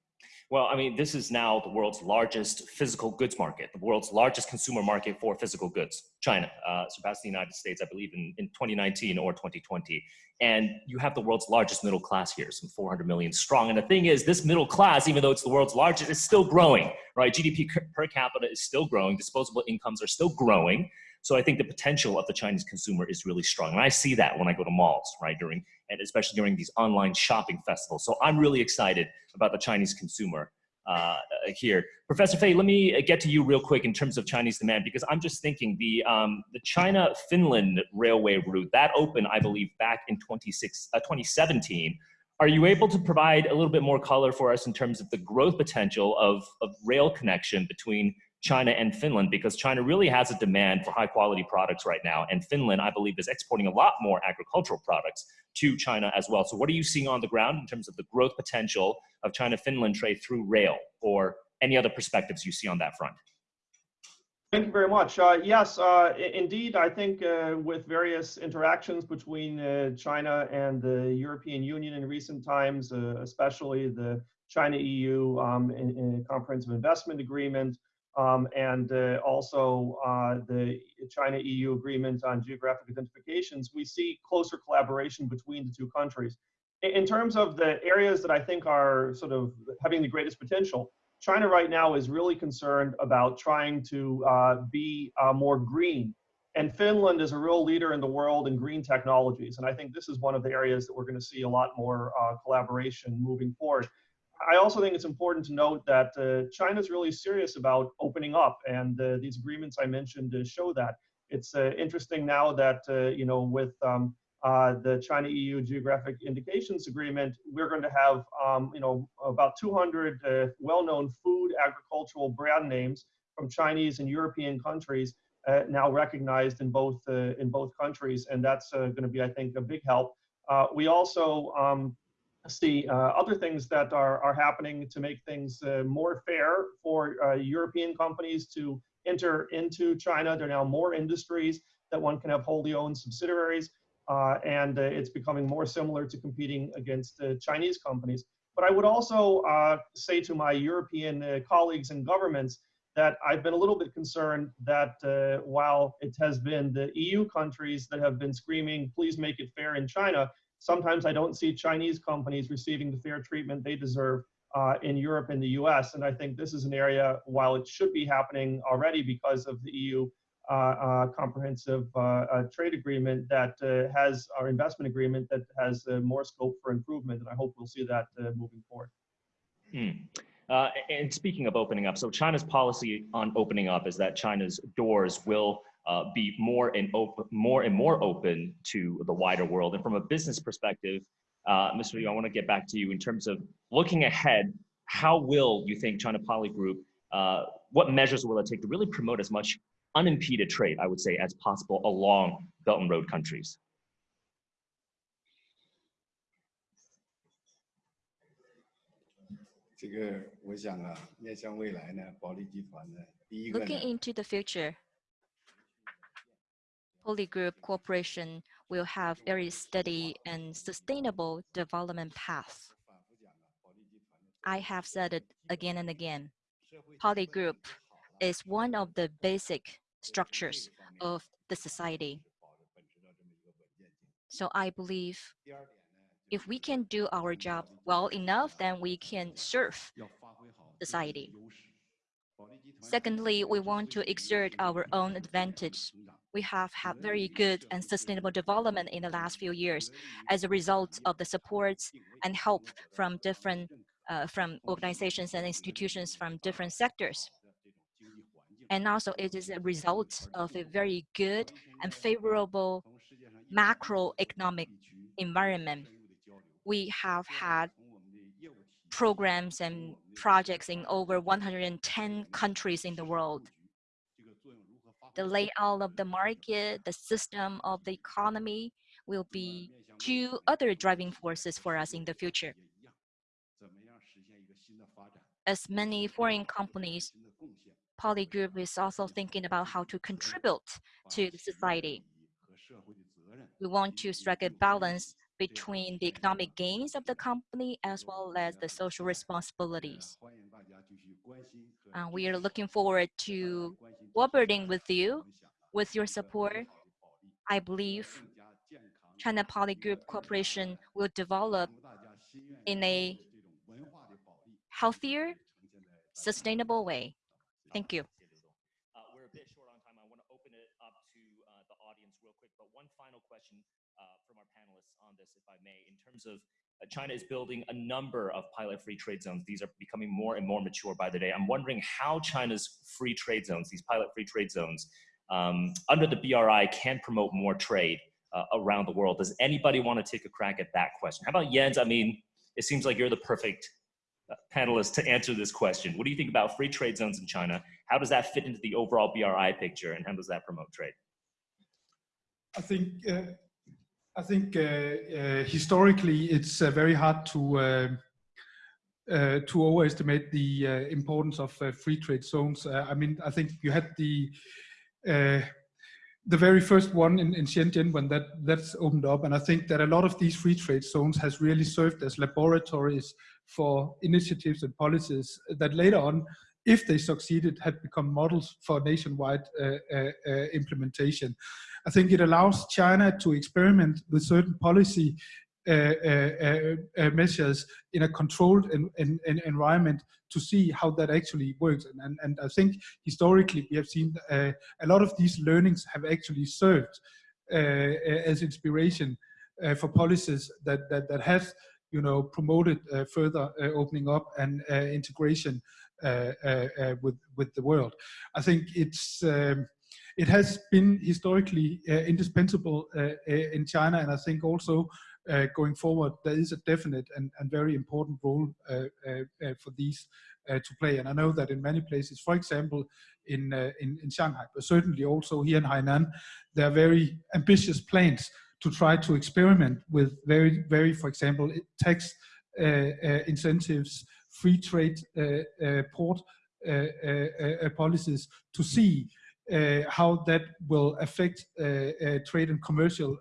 Well, I mean, this is now the world's largest physical goods market, the world's largest consumer market for physical goods. China uh, surpassed the United States, I believe, in, in 2019 or 2020. And you have the world's largest middle class here, some 400 million strong. And the thing is, this middle class, even though it's the world's largest, is still growing, right? GDP per capita is still growing, disposable incomes are still growing. So I think the potential of the Chinese consumer is really strong. And I see that when I go to malls, right, during, and especially during these online shopping festivals. So I'm really excited about the Chinese consumer uh, here. Professor Fey, let me get to you real quick in terms of Chinese demand, because I'm just thinking the, um, the China-Finland railway route, that opened, I believe, back in 26, uh, 2017. Are you able to provide a little bit more color for us in terms of the growth potential of, of rail connection between China and Finland because China really has a demand for high quality products right now. And Finland, I believe, is exporting a lot more agricultural products to China as well. So what are you seeing on the ground in terms of the growth potential of China-Finland trade through rail or any other perspectives you see on that front? Thank you very much. Uh, yes, uh, indeed, I think uh, with various interactions between uh, China and the European Union in recent times, uh, especially the China EU um, in, in comprehensive investment agreement, um, and uh, also uh, the China EU agreement on geographic identifications, we see closer collaboration between the two countries. In, in terms of the areas that I think are sort of having the greatest potential, China right now is really concerned about trying to uh, be uh, more green. And Finland is a real leader in the world in green technologies. And I think this is one of the areas that we're going to see a lot more uh, collaboration moving forward. I also think it's important to note that uh, China is really serious about opening up, and uh, these agreements I mentioned uh, show that. It's uh, interesting now that uh, you know with um, the China EU Geographic Indications Agreement, we're going to have um, you know about 200 well-known food agricultural brand names from Chinese and European countries now recognized in both in both countries, and that's going to be, I think, a big help. we also um, see uh, other things that are, are happening to make things uh, more fair for uh, European companies to enter into China. There are now more industries that one can have wholly owned subsidiaries, uh, and uh, it's becoming more similar to competing against Chinese companies. But I would also uh, say to my European colleagues and governments that I've been a little bit concerned that while it has been the EU countries that have been screaming, please make it fair in China, Sometimes I don't see Chinese companies receiving the fair treatment they deserve uh, in Europe and the US. And I think this is an area, while it should be happening already because of the EU uh, uh, comprehensive uh, uh, trade agreement that uh, has our investment agreement that has more scope for improvement. And I hope we'll see that moving forward. Hmm. and speaking of opening up, so China's policy on opening up is that China's doors will uh, be more and open, more and more open to the wider world. And from a business perspective, uh, Mr. Yu, I want to get back to you in terms of looking ahead. How will you think China Poly Group? Uh, what measures will it take to really promote as much unimpeded trade, I would say, as possible along Belt and Road countries? Looking into the future, Poly Group Corporation will have very steady and sustainable development path. I have said it again and again. Poly Group is one of the basic structures of the society. So I believe if we can do our job well enough, then we can serve society. Secondly, we want to exert our own advantage we have had very good. and sustainable development in the last few years as a result of the supports and help from different uh, from organizations and institutions from different sectors. And also it is a result of a very good and favorable macroeconomic environment. We have had programs and projects in over 110 countries in the world the layout of the market, the system of the economy will be two other driving forces for us in the future. As many foreign companies, Poly Group is also thinking about how to contribute to the society. We want to strike a balance between the economic gains of the company as well as the social responsibilities. Uh, we are looking forward to cooperating with you. With your support, I believe China Poly Group Corporation will develop in a healthier, sustainable way. Thank you. Uh, we're a bit short on time. I want to open it up to uh, the audience real quick, but one final question uh, from our panelists on this, if I may, in terms of China is building a number of pilot free trade zones. These are becoming more and more mature by the day. I'm wondering how China's free trade zones, these pilot free trade zones, um, under the BRI can promote more trade uh, around the world. Does anybody want to take a crack at that question? How about Jens? I mean, it seems like you're the perfect uh, panelist to answer this question. What do you think about free trade zones in China? How does that fit into the overall BRI picture and how does that promote trade? I think uh, I think uh, uh, historically it's uh, very hard to to overestimate the importance of free trade zones. I mean, I think you had the the very first one in, in Shenzhen when that that's opened up. And I think that a lot of these free trade zones has really served as laboratories for initiatives and policies that later on, if they succeeded, had become models for nationwide uh, uh, uh, implementation. I think it allows China to experiment with certain policy uh, uh, uh, uh, measures in a controlled en en en environment to see how that actually works. And, and, and I think historically we have seen uh, a lot of these learnings have actually served uh, as inspiration for policies that, that, that have you know, promoted further opening up and integration with, with the world. I think it's um, it has been historically uh, indispensable uh, in China, and I think also uh, going forward, there is a definite and, and very important role uh, uh, uh for these uh, to play. And I know that in many places, for example, in, in, in Shanghai, but certainly also here in Hainan, there are very ambitious plans to try to experiment with very, very, for example, tax incentives, free trade port policies to see uh, how that will affect uh, uh, trade and commercial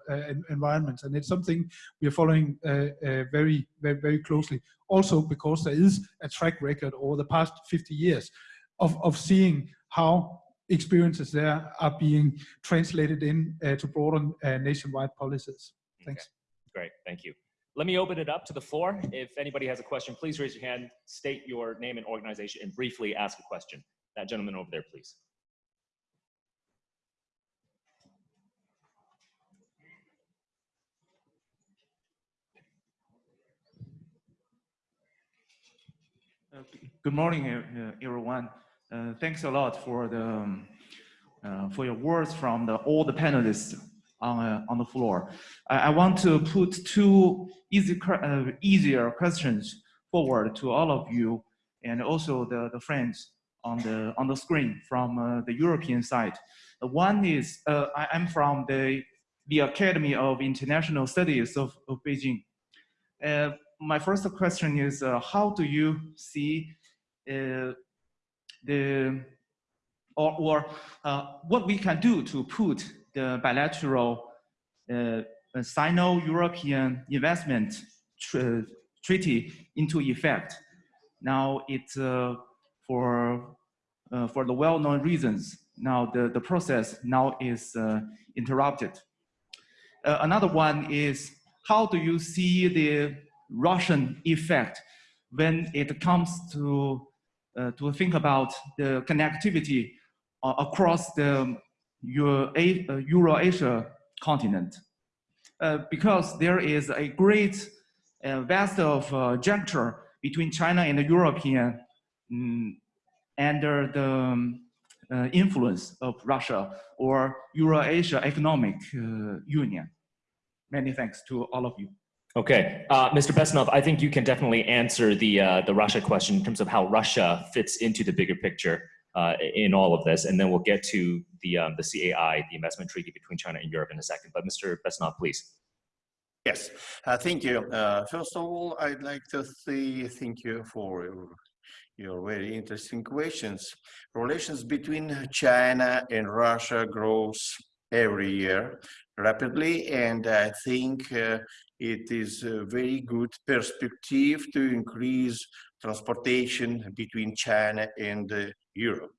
environments. And it's something we are following very, very, very closely. Also because there is a track record over the past 50 years of, of seeing how experiences there are being translated in uh, to broaden uh, nationwide policies. Thanks. Okay. Great, thank you. Let me open it up to the floor. If anybody has a question, please raise your hand, state your name and organization, and briefly ask a question. That gentleman over there, please. Good morning, everyone. Uh, thanks a lot for the um, uh, for your words from the, all the panelists on uh, on the floor. I, I, want to put two easy uh, easier questions forward to all of you and also the, the friends on the on the screen from uh, the European side. one is uh, I am from the the Academy of International Studies of, of Beijing my first question is, uh, how do you see uh, the, or, or uh, what we can do to put the bilateral uh, Sino-European investment tr treaty into effect? Now it's uh, for, uh, for the well-known reasons, now the, the process now is interrupted. another one is, how do you see the Russian effect when it comes to, uh, to think about the connectivity uh, across the Euro uh, Eurasia continent. Uh, because there is a great uh, vast of uh, juncture between China and the European um, under the um, influence of Russia or Eurasia Economic Union. Many thanks to all of you. Okay, uh, Mr. Bessonov, I think you can definitely answer the uh, the Russia question in terms of how Russia fits into the bigger picture uh, in all of this, and then we'll get to the um, the CAI, the investment treaty between China and Europe, in a second. But Mr. Bessonov, please. Yes, uh, thank you. Uh, first of all, I'd like to say thank you for your, your very interesting questions. Relations between China and Russia grows every year rapidly, and I think uh, it is a very good perspective to increase transportation between China and uh, Europe.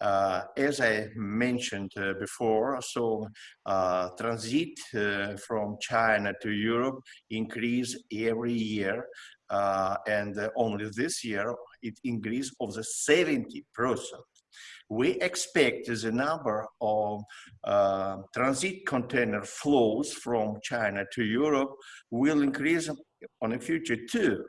Uh, as I mentioned uh, before, so uh, transit uh, from China to Europe increase every year, uh, and only this year it increased of the 70 percent we expect the number of uh, transit container flows from China to Europe will increase on the future too.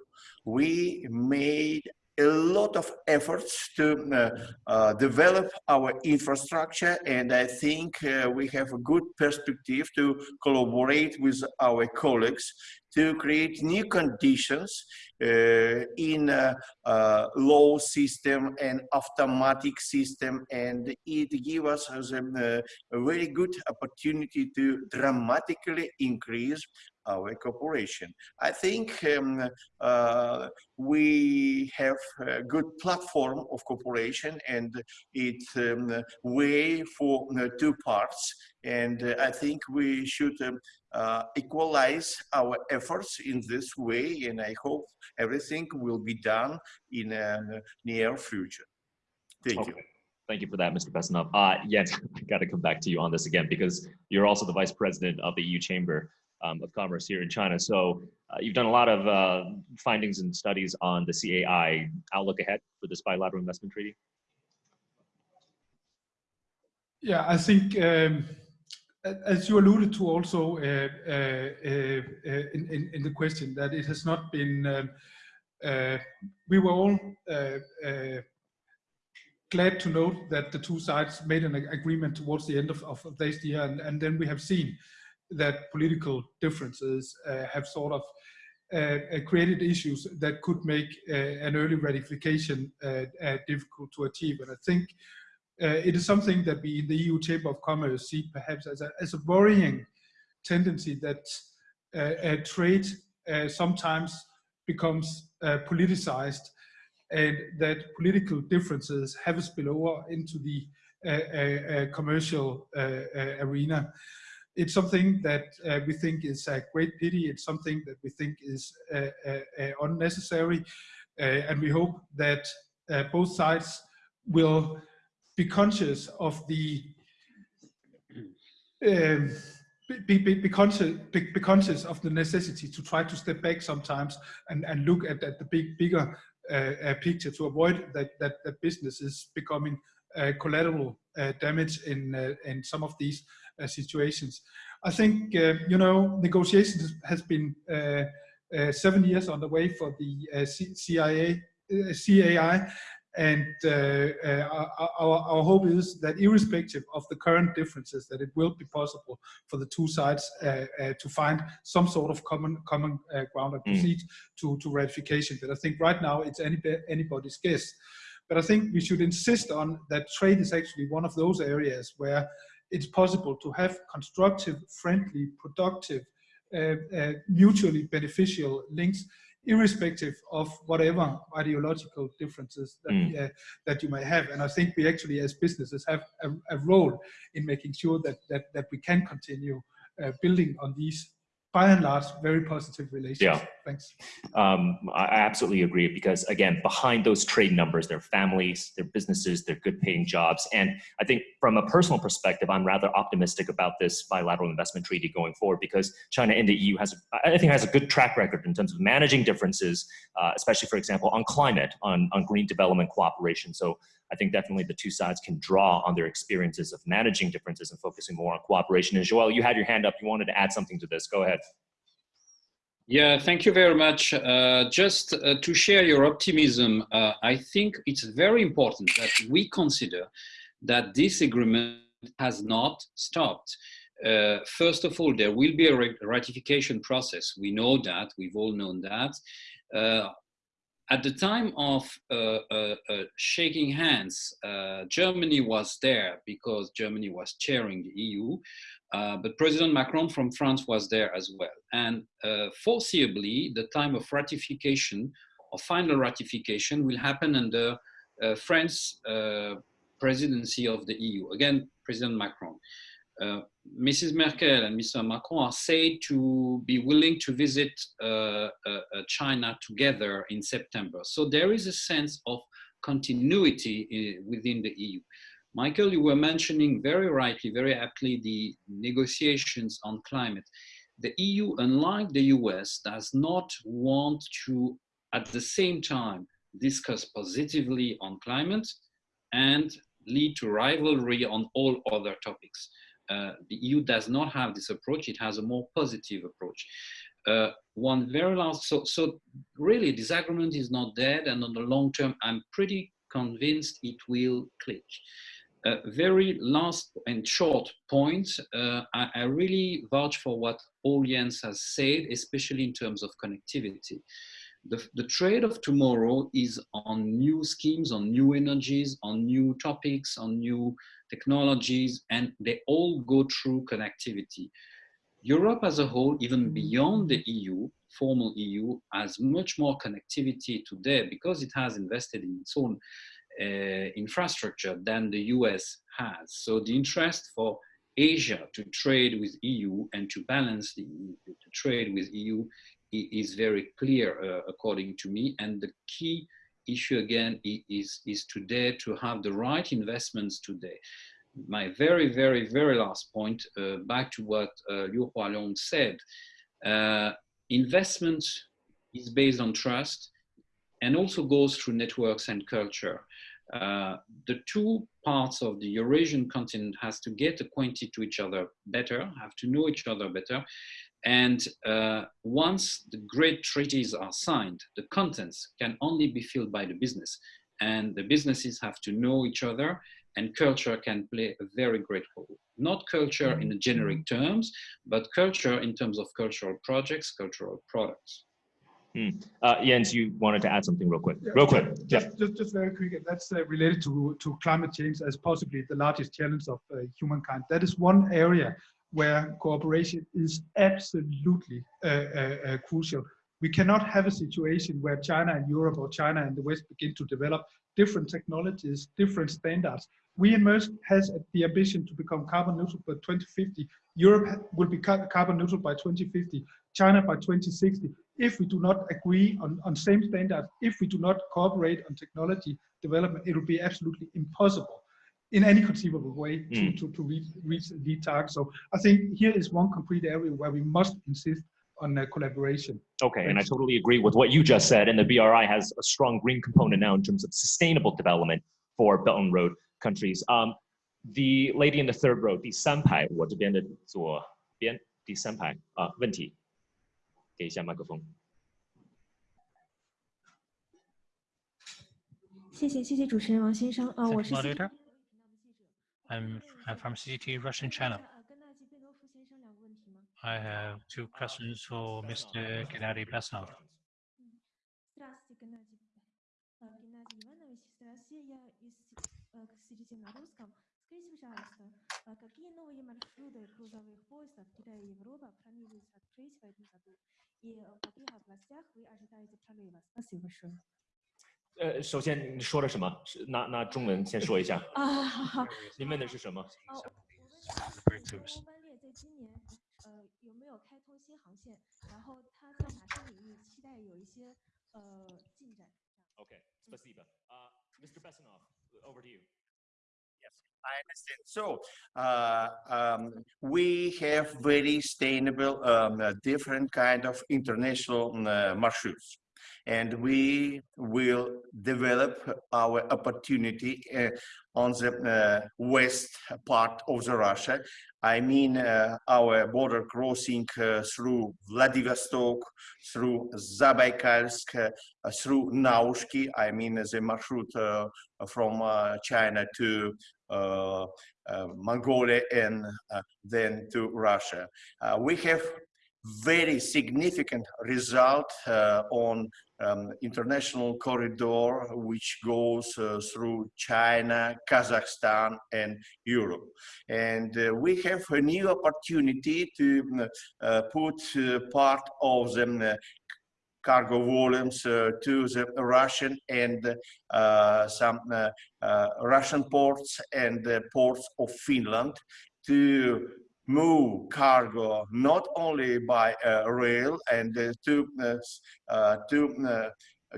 We made a lot of efforts to uh, uh, develop our infrastructure and I think uh, we have a good perspective to collaborate with our colleagues to create new conditions uh, in a, a, law system and automatic system and it gives us a, a very good opportunity to dramatically increase our cooperation. I think um, uh, we have a good platform of cooperation and it's um, way for uh, two parts. And uh, I think we should um, uh, equalize our efforts in this way. And I hope everything will be done in a near future. Thank okay. you. Thank you for that, Mr. Bessonov. Uh, Jens, I got to come back to you on this again because you're also the vice president of the EU Chamber um, of Commerce here in China. So uh, you've done a lot of uh, findings and studies on the CAI outlook ahead for this bilateral investment treaty. Yeah, I think um, as you alluded to also uh, uh, uh, in, in, in, the question that it has not been, um, uh, we were all glad to note that the two sides made an agreement towards the end of, of, this year, and, and, then we have seen that political differences uh, have sort of uh, uh created issues that could make an early ratification difficult to achieve. And I think it is something that we in the EU Chamber of Commerce see perhaps as a, as a worrying tendency that trade sometimes becomes politicized and that political differences have a spillover into the uh, uh, commercial uh, arena. It's something that we think is a great pity. It's something that we think is unnecessary. and we hope that both sides will be conscious of the um, be, be, be, conscious, be, be, conscious of the necessity to try to step back sometimes and, and look at, at the big, bigger uh, picture to avoid that, that, that business is becoming uh, collateral uh, damage in, in some of these situations. I think, you know, negotiations has been seven years on the way for the CIA, CAI, and uh, uh, our, our hope is that irrespective of the current differences, that it will be possible for the two sides uh, to find some sort of common common ground and proceed mm. to, to ratification. But I think right now it's any, anybody's guess. But I think we should insist on that trade is actually one of those areas where it's possible to have constructive, friendly, productive, uh, uh, mutually beneficial links irrespective of whatever ideological differences that, mm. uh, that you may have. And I think we actually, as businesses, have a, a role in making sure that that, that we can continue uh, building on these by and large, very positive relations. Yeah. Thanks. Um, I absolutely agree because again, behind those trade numbers, they're families, they're businesses, they're good paying jobs. And I think from a personal perspective, I'm rather optimistic about this bilateral investment treaty going forward because China and the EU has, I think has a good track record in terms of managing differences, uh, especially for example, on climate, on, on green development cooperation. So I think definitely the two sides can draw on their experiences of managing differences and focusing more on cooperation. And Joel, you had your hand up. You wanted to add something to this. Go ahead. Yeah, thank you very much. Uh, just uh, to share your optimism, uh, I think it's very important that we consider that this agreement has not stopped. Uh, first of all, there will be a ratification process. We know that, we've all known that. At the time of uh, uh, uh, shaking hands, uh, Germany was there because Germany was chairing the EU, uh, but President Macron from France was there as well. And uh, foreseeably, the time of ratification or final ratification will happen under France presidency of the EU. Again, President Macron. Uh, Mrs. Merkel and Mr. Macron are said to be willing to visit uh, uh, uh, China together in September. So there is a sense of continuity within the EU. Michael, you were mentioning very rightly, very aptly, the negotiations on climate. The EU, unlike the US, does not want to, at the same time, discuss positively on climate and lead to rivalry on all other topics. Uh, the EU does not have this approach. It has a more positive approach. Uh, one very last, so, so really this agreement is not dead and on the long term, I'm pretty convinced it will click. Uh, very last and short point, uh, I, I, really vouch for what Paul Jens has said, especially in terms of connectivity. The, the trade of tomorrow is on new schemes, on new energies, on new topics, on new technologies, and they all go through connectivity. Europe as a whole, even Mm-hmm. beyond the EU, formal EU, has much more connectivity today because it has invested in its own uh, infrastructure than the US has. So the interest for Asia to trade with EU and to balance the, trade with EU is very clear, uh, according to me. And the key issue again is, is today to have the right investments today. My very, very, very last point, uh, back to what uh, Liu Hualong said, uh, investment is based on trust and also goes through networks and culture. Uh, the two parts of the Eurasian continent has to get acquainted to each other better, have to know each other better. And uh, once the great treaties are signed, the contents can only be filled by the business. And the businesses have to know each other and culture can play a very great role. Not culture in the generic terms, but culture in terms of cultural projects, cultural products. Hmm. Uh, Jens, you wanted to add something real quick. Yeah, Real quick. Yeah. Just, just, just very quick, and that's uh, related to, to climate change as possibly the largest challenge of uh, humankind. That is one area where cooperation is absolutely uh, uh, uh, crucial. We cannot have a situation where China and Europe or China and the West begin to develop different technologies, different standards. We in Maersk has the ambition to become carbon neutral by 2050. Europe will be carbon neutral by 2050, China by 2060. If we do not agree on, on same standards, if we do not cooperate on technology development, it will be absolutely impossible in any conceivable way to, Mm. to, to reach, reach the target. So I think here is one concrete area where we must insist on uh, collaboration. Okay, and I Thanks. totally agree with what you just said. And the BRI has a strong green component now in terms of sustainable development for Belt and Road countries. Um, the lady in the third row, 第三排，我这边的左边第三排啊，问题，给一下麦克风。谢谢谢谢主持人王先生，呃， Thank 我 you, 是 moderator. I'm, I'm from CCT Russian channel. I have two questions for Mr. Gennady Basanov. Скажите, пожалуйста, а какие новые маршруты грузовых поездов Китая и Европа планируется открыть в этом году? И в каких областях вы ожидаете прорыва? Спасибо большое. 呃，首先你说的什么？是拿拿中文先说一下。啊，好好。您问的是什么？哦，我问的是 breakthroughs. 欧班列在今年呃有没有开通新航线？然后它在哪些领域期待有一些呃进展？ Okay, спасибо. Uh, Mr. Besnov, over to you. I understand. So uh, um, we have very sustainable, um, uh, different kind of international uh, marshruts, And we will develop our opportunity uh, on the uh, west part of the Russia. I mean, uh, our border crossing uh, through Vladivostok, through Zabaikalsk, uh, through Naushki. I mean, the marshroute uh, from uh, China to uh, uh, Mongolia and uh, then to Russia. Uh, we have very significant result uh, on um, international corridor which goes uh, through China, Kazakhstan and Europe. And uh, we have a new opportunity to um, uh, put uh, part of the uh, cargo volumes uh, to the Russian and uh, some uh, uh, Russian ports and ports of Finland to move cargo not only by uh, rail and uh, to uh, uh, to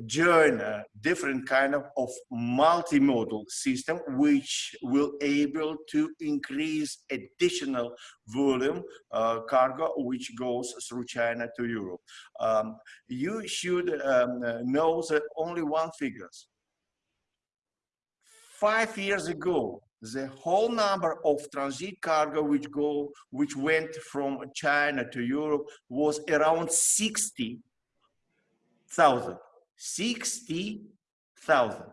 join a different kind of, of multimodal system which will able to increase additional volume uh, cargo which goes through China to Europe. Um, you should um, know that only one figures. Five years ago, the whole number of transit cargo which go which went from China to Europe was around 60,000. 60,000.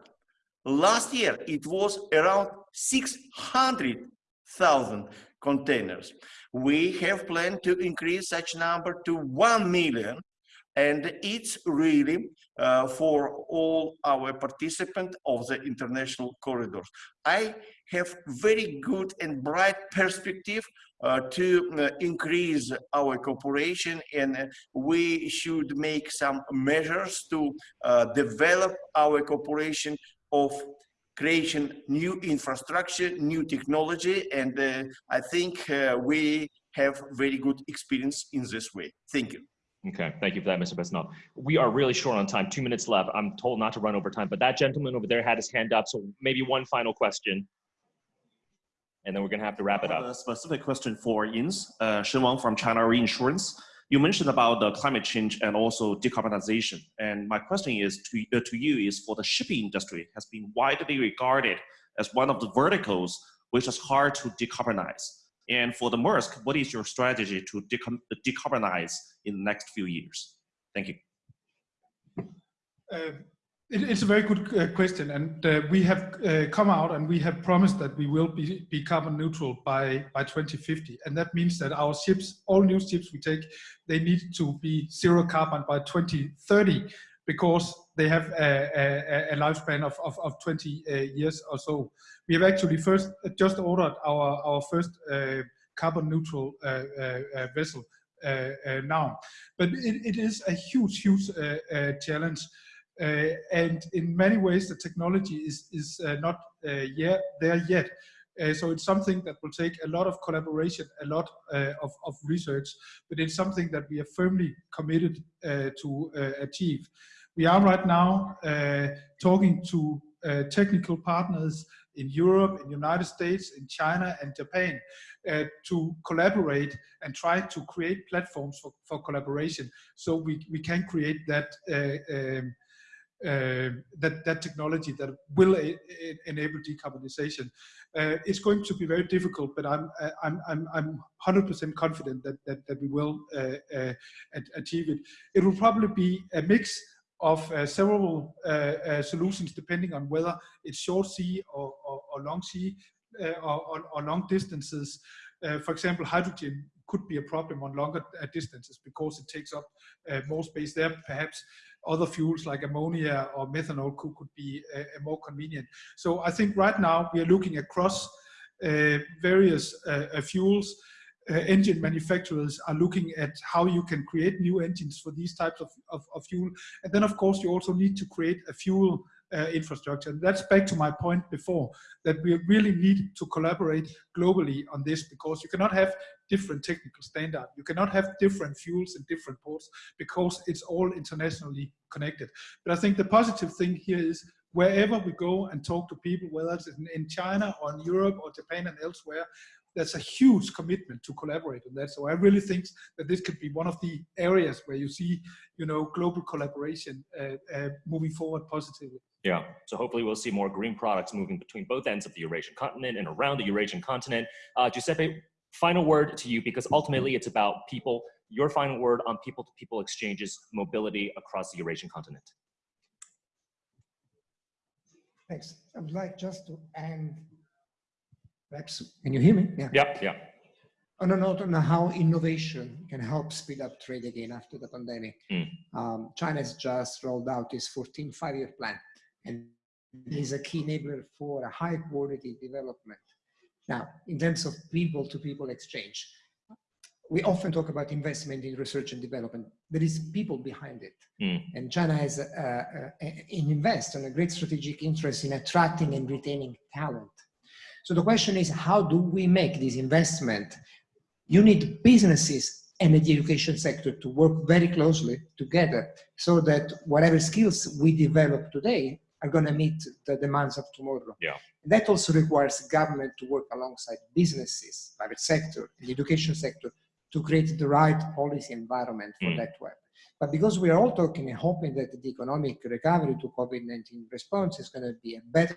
Last year, it was around 600,000 containers. We have planned to increase such number to 1 million and it's really uh, for all our participants of the international corridors. I have very good and bright perspective uh, to uh, increase our cooperation and we should make some measures to uh, develop our cooperation of creation new infrastructure, new technology, and uh, I think uh, we have very good experience in this way. Thank you. Okay, thank you for that, Mr. Besnell. We are really short on time, two minutes left. I'm told not to run over time, but that gentleman over there had his hand up, so maybe one final question. And then we're gonna have to wrap it up. A specific question for Jens, uh, Shen Wang from China Reinsurance. You mentioned about the climate change and also decarbonization. And my question is to, uh, to you is for the shipping industry has been widely regarded as one of the verticals which is hard to decarbonize. And for the Maersk, what is your strategy to decarbonize in the next few years? Thank you. Uh, it, it's a very good uh, question, and uh, we have uh, come out and we have promised that we will be, be carbon neutral by, by 2050. And that means that our ships, all new ships we take, they need to be zero carbon by 2030 because they have a, a, a lifespan of, of, of 20 uh, years or so. We have actually first uh, just ordered our, our first uh, carbon neutral uh, uh, uh vessel now. But it, it is a huge, huge challenge. and in many ways, the technology is, is not yet there yet. So it's something that will take a lot of collaboration, a lot of, of, research, but it's something that we are firmly committed to achieve. We are right now uh, talking to uh, technical partners in Europe, in the United States, in China and Japan uh, to collaborate and try to create platforms for, for collaboration so we, we can create that uh, um, uh, that that technology that will enable decarbonization. Uh, it's going to be very difficult, but I'm I'm I'm I'm 100% confident that that, that we will achieve it. It will probably be a mix of uh, several uh, uh, solutions depending on whether it's short sea or, or, or long sea uh, or, or, long distances. Uh, for example, hydrogen could be a problem on longer distances because it takes up more space there. Perhaps other fuels like ammonia or methanol could, could be more convenient. So I think right now we are looking across various fuels uh, engine manufacturers are looking at how you can create new engines for these types of, of, of fuel. And then, of course, you also need to create a fuel uh, infrastructure. And that's back to my point before, that we really need to collaborate globally on this because you cannot have different technical standards. You cannot have different fuels in different ports because it's all internationally connected. But I think the positive thing here is wherever we go and talk to people, whether it's in, in China or in Europe or Japan and elsewhere, there's a huge commitment to collaborate on that. So I really think that this could be one of the areas where you see, you know, global collaboration uh, uh, moving forward positively. Yeah, so hopefully we'll see more green products moving between both ends of the Eurasian continent and around the Eurasian continent. Uh, Giuseppe, final word to you because ultimately it's about people. Your final word on people-to-people -people exchanges, mobility across the Eurasian continent. Thanks. I would like just to end Perhaps, can you hear me? Yeah. Yep, yeah. On a note on how innovation can help speed up trade again after the pandemic. Mm. Um, China has just rolled out its 14 five-year plan, and is a key enabler for a high quality development. Now, in terms of people-to-people -people exchange, we often talk about investment in research and development. There is people behind it. Mm. And China has uh, uh, invest on a great strategic interest in attracting and retaining talent. So the question is, how do we make this investment? You need businesses and the education sector to work very closely together so that whatever skills we develop today are going to meet the demands of tomorrow. Yeah. That also requires government to work alongside businesses, private sector, the education sector to create the right policy environment for mm. that happen. But because we are all talking and hoping that the economic recovery to COVID-19 response is going to be a better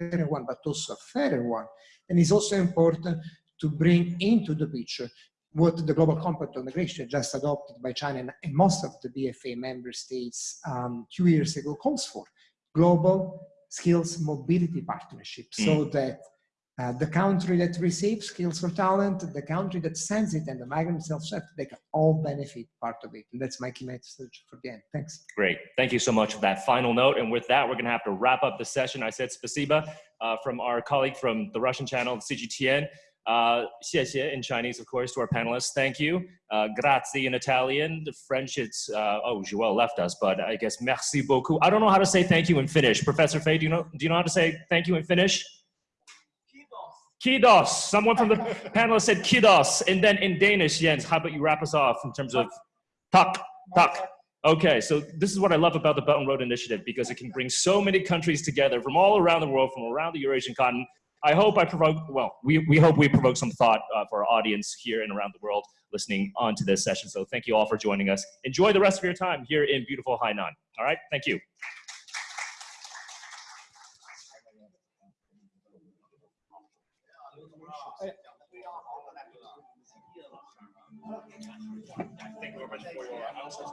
one, but also a fairer one. And it's also important to bring into the picture what the Global Compact on Migration just adopted by China and most of the BFA member states um, two years ago calls for. Global skills mobility partnership mm. so that Uh, the country that receives skills or talent, the country that sends it, and the migrant self-set, they can all benefit part of it. And that's my key message for the end. Thanks. Great. Thank you so much for that final note. And with that, we're going to have to wrap up the session. I said spasiba uh, from our colleague from the Russian channel, CGTN. Uh, in Chinese, of course, to our panelists. Thank you. Uh, grazie in Italian. The French, it's, uh, oh, Joel left us, but I guess merci beaucoup. I don't know how to say thank you in Finnish. Professor Fey, do you know, do you know how to say thank you in Finnish? Kiitos. Someone from the panelists said kiitos. And then in Danish, Jens, how about you wrap us off in terms of tak, tak. Okay, so this is what I love about the Belt and Road Initiative because it can bring so many countries together from all around the world, from around the Eurasian continent. I hope I provoke, well, we, we hope we provoke some thought uh, for our audience here and around the world listening on to this session. So thank you all for joining us. Enjoy the rest of your time here in beautiful Hainan. All right, thank you. Thank you very much for your answers.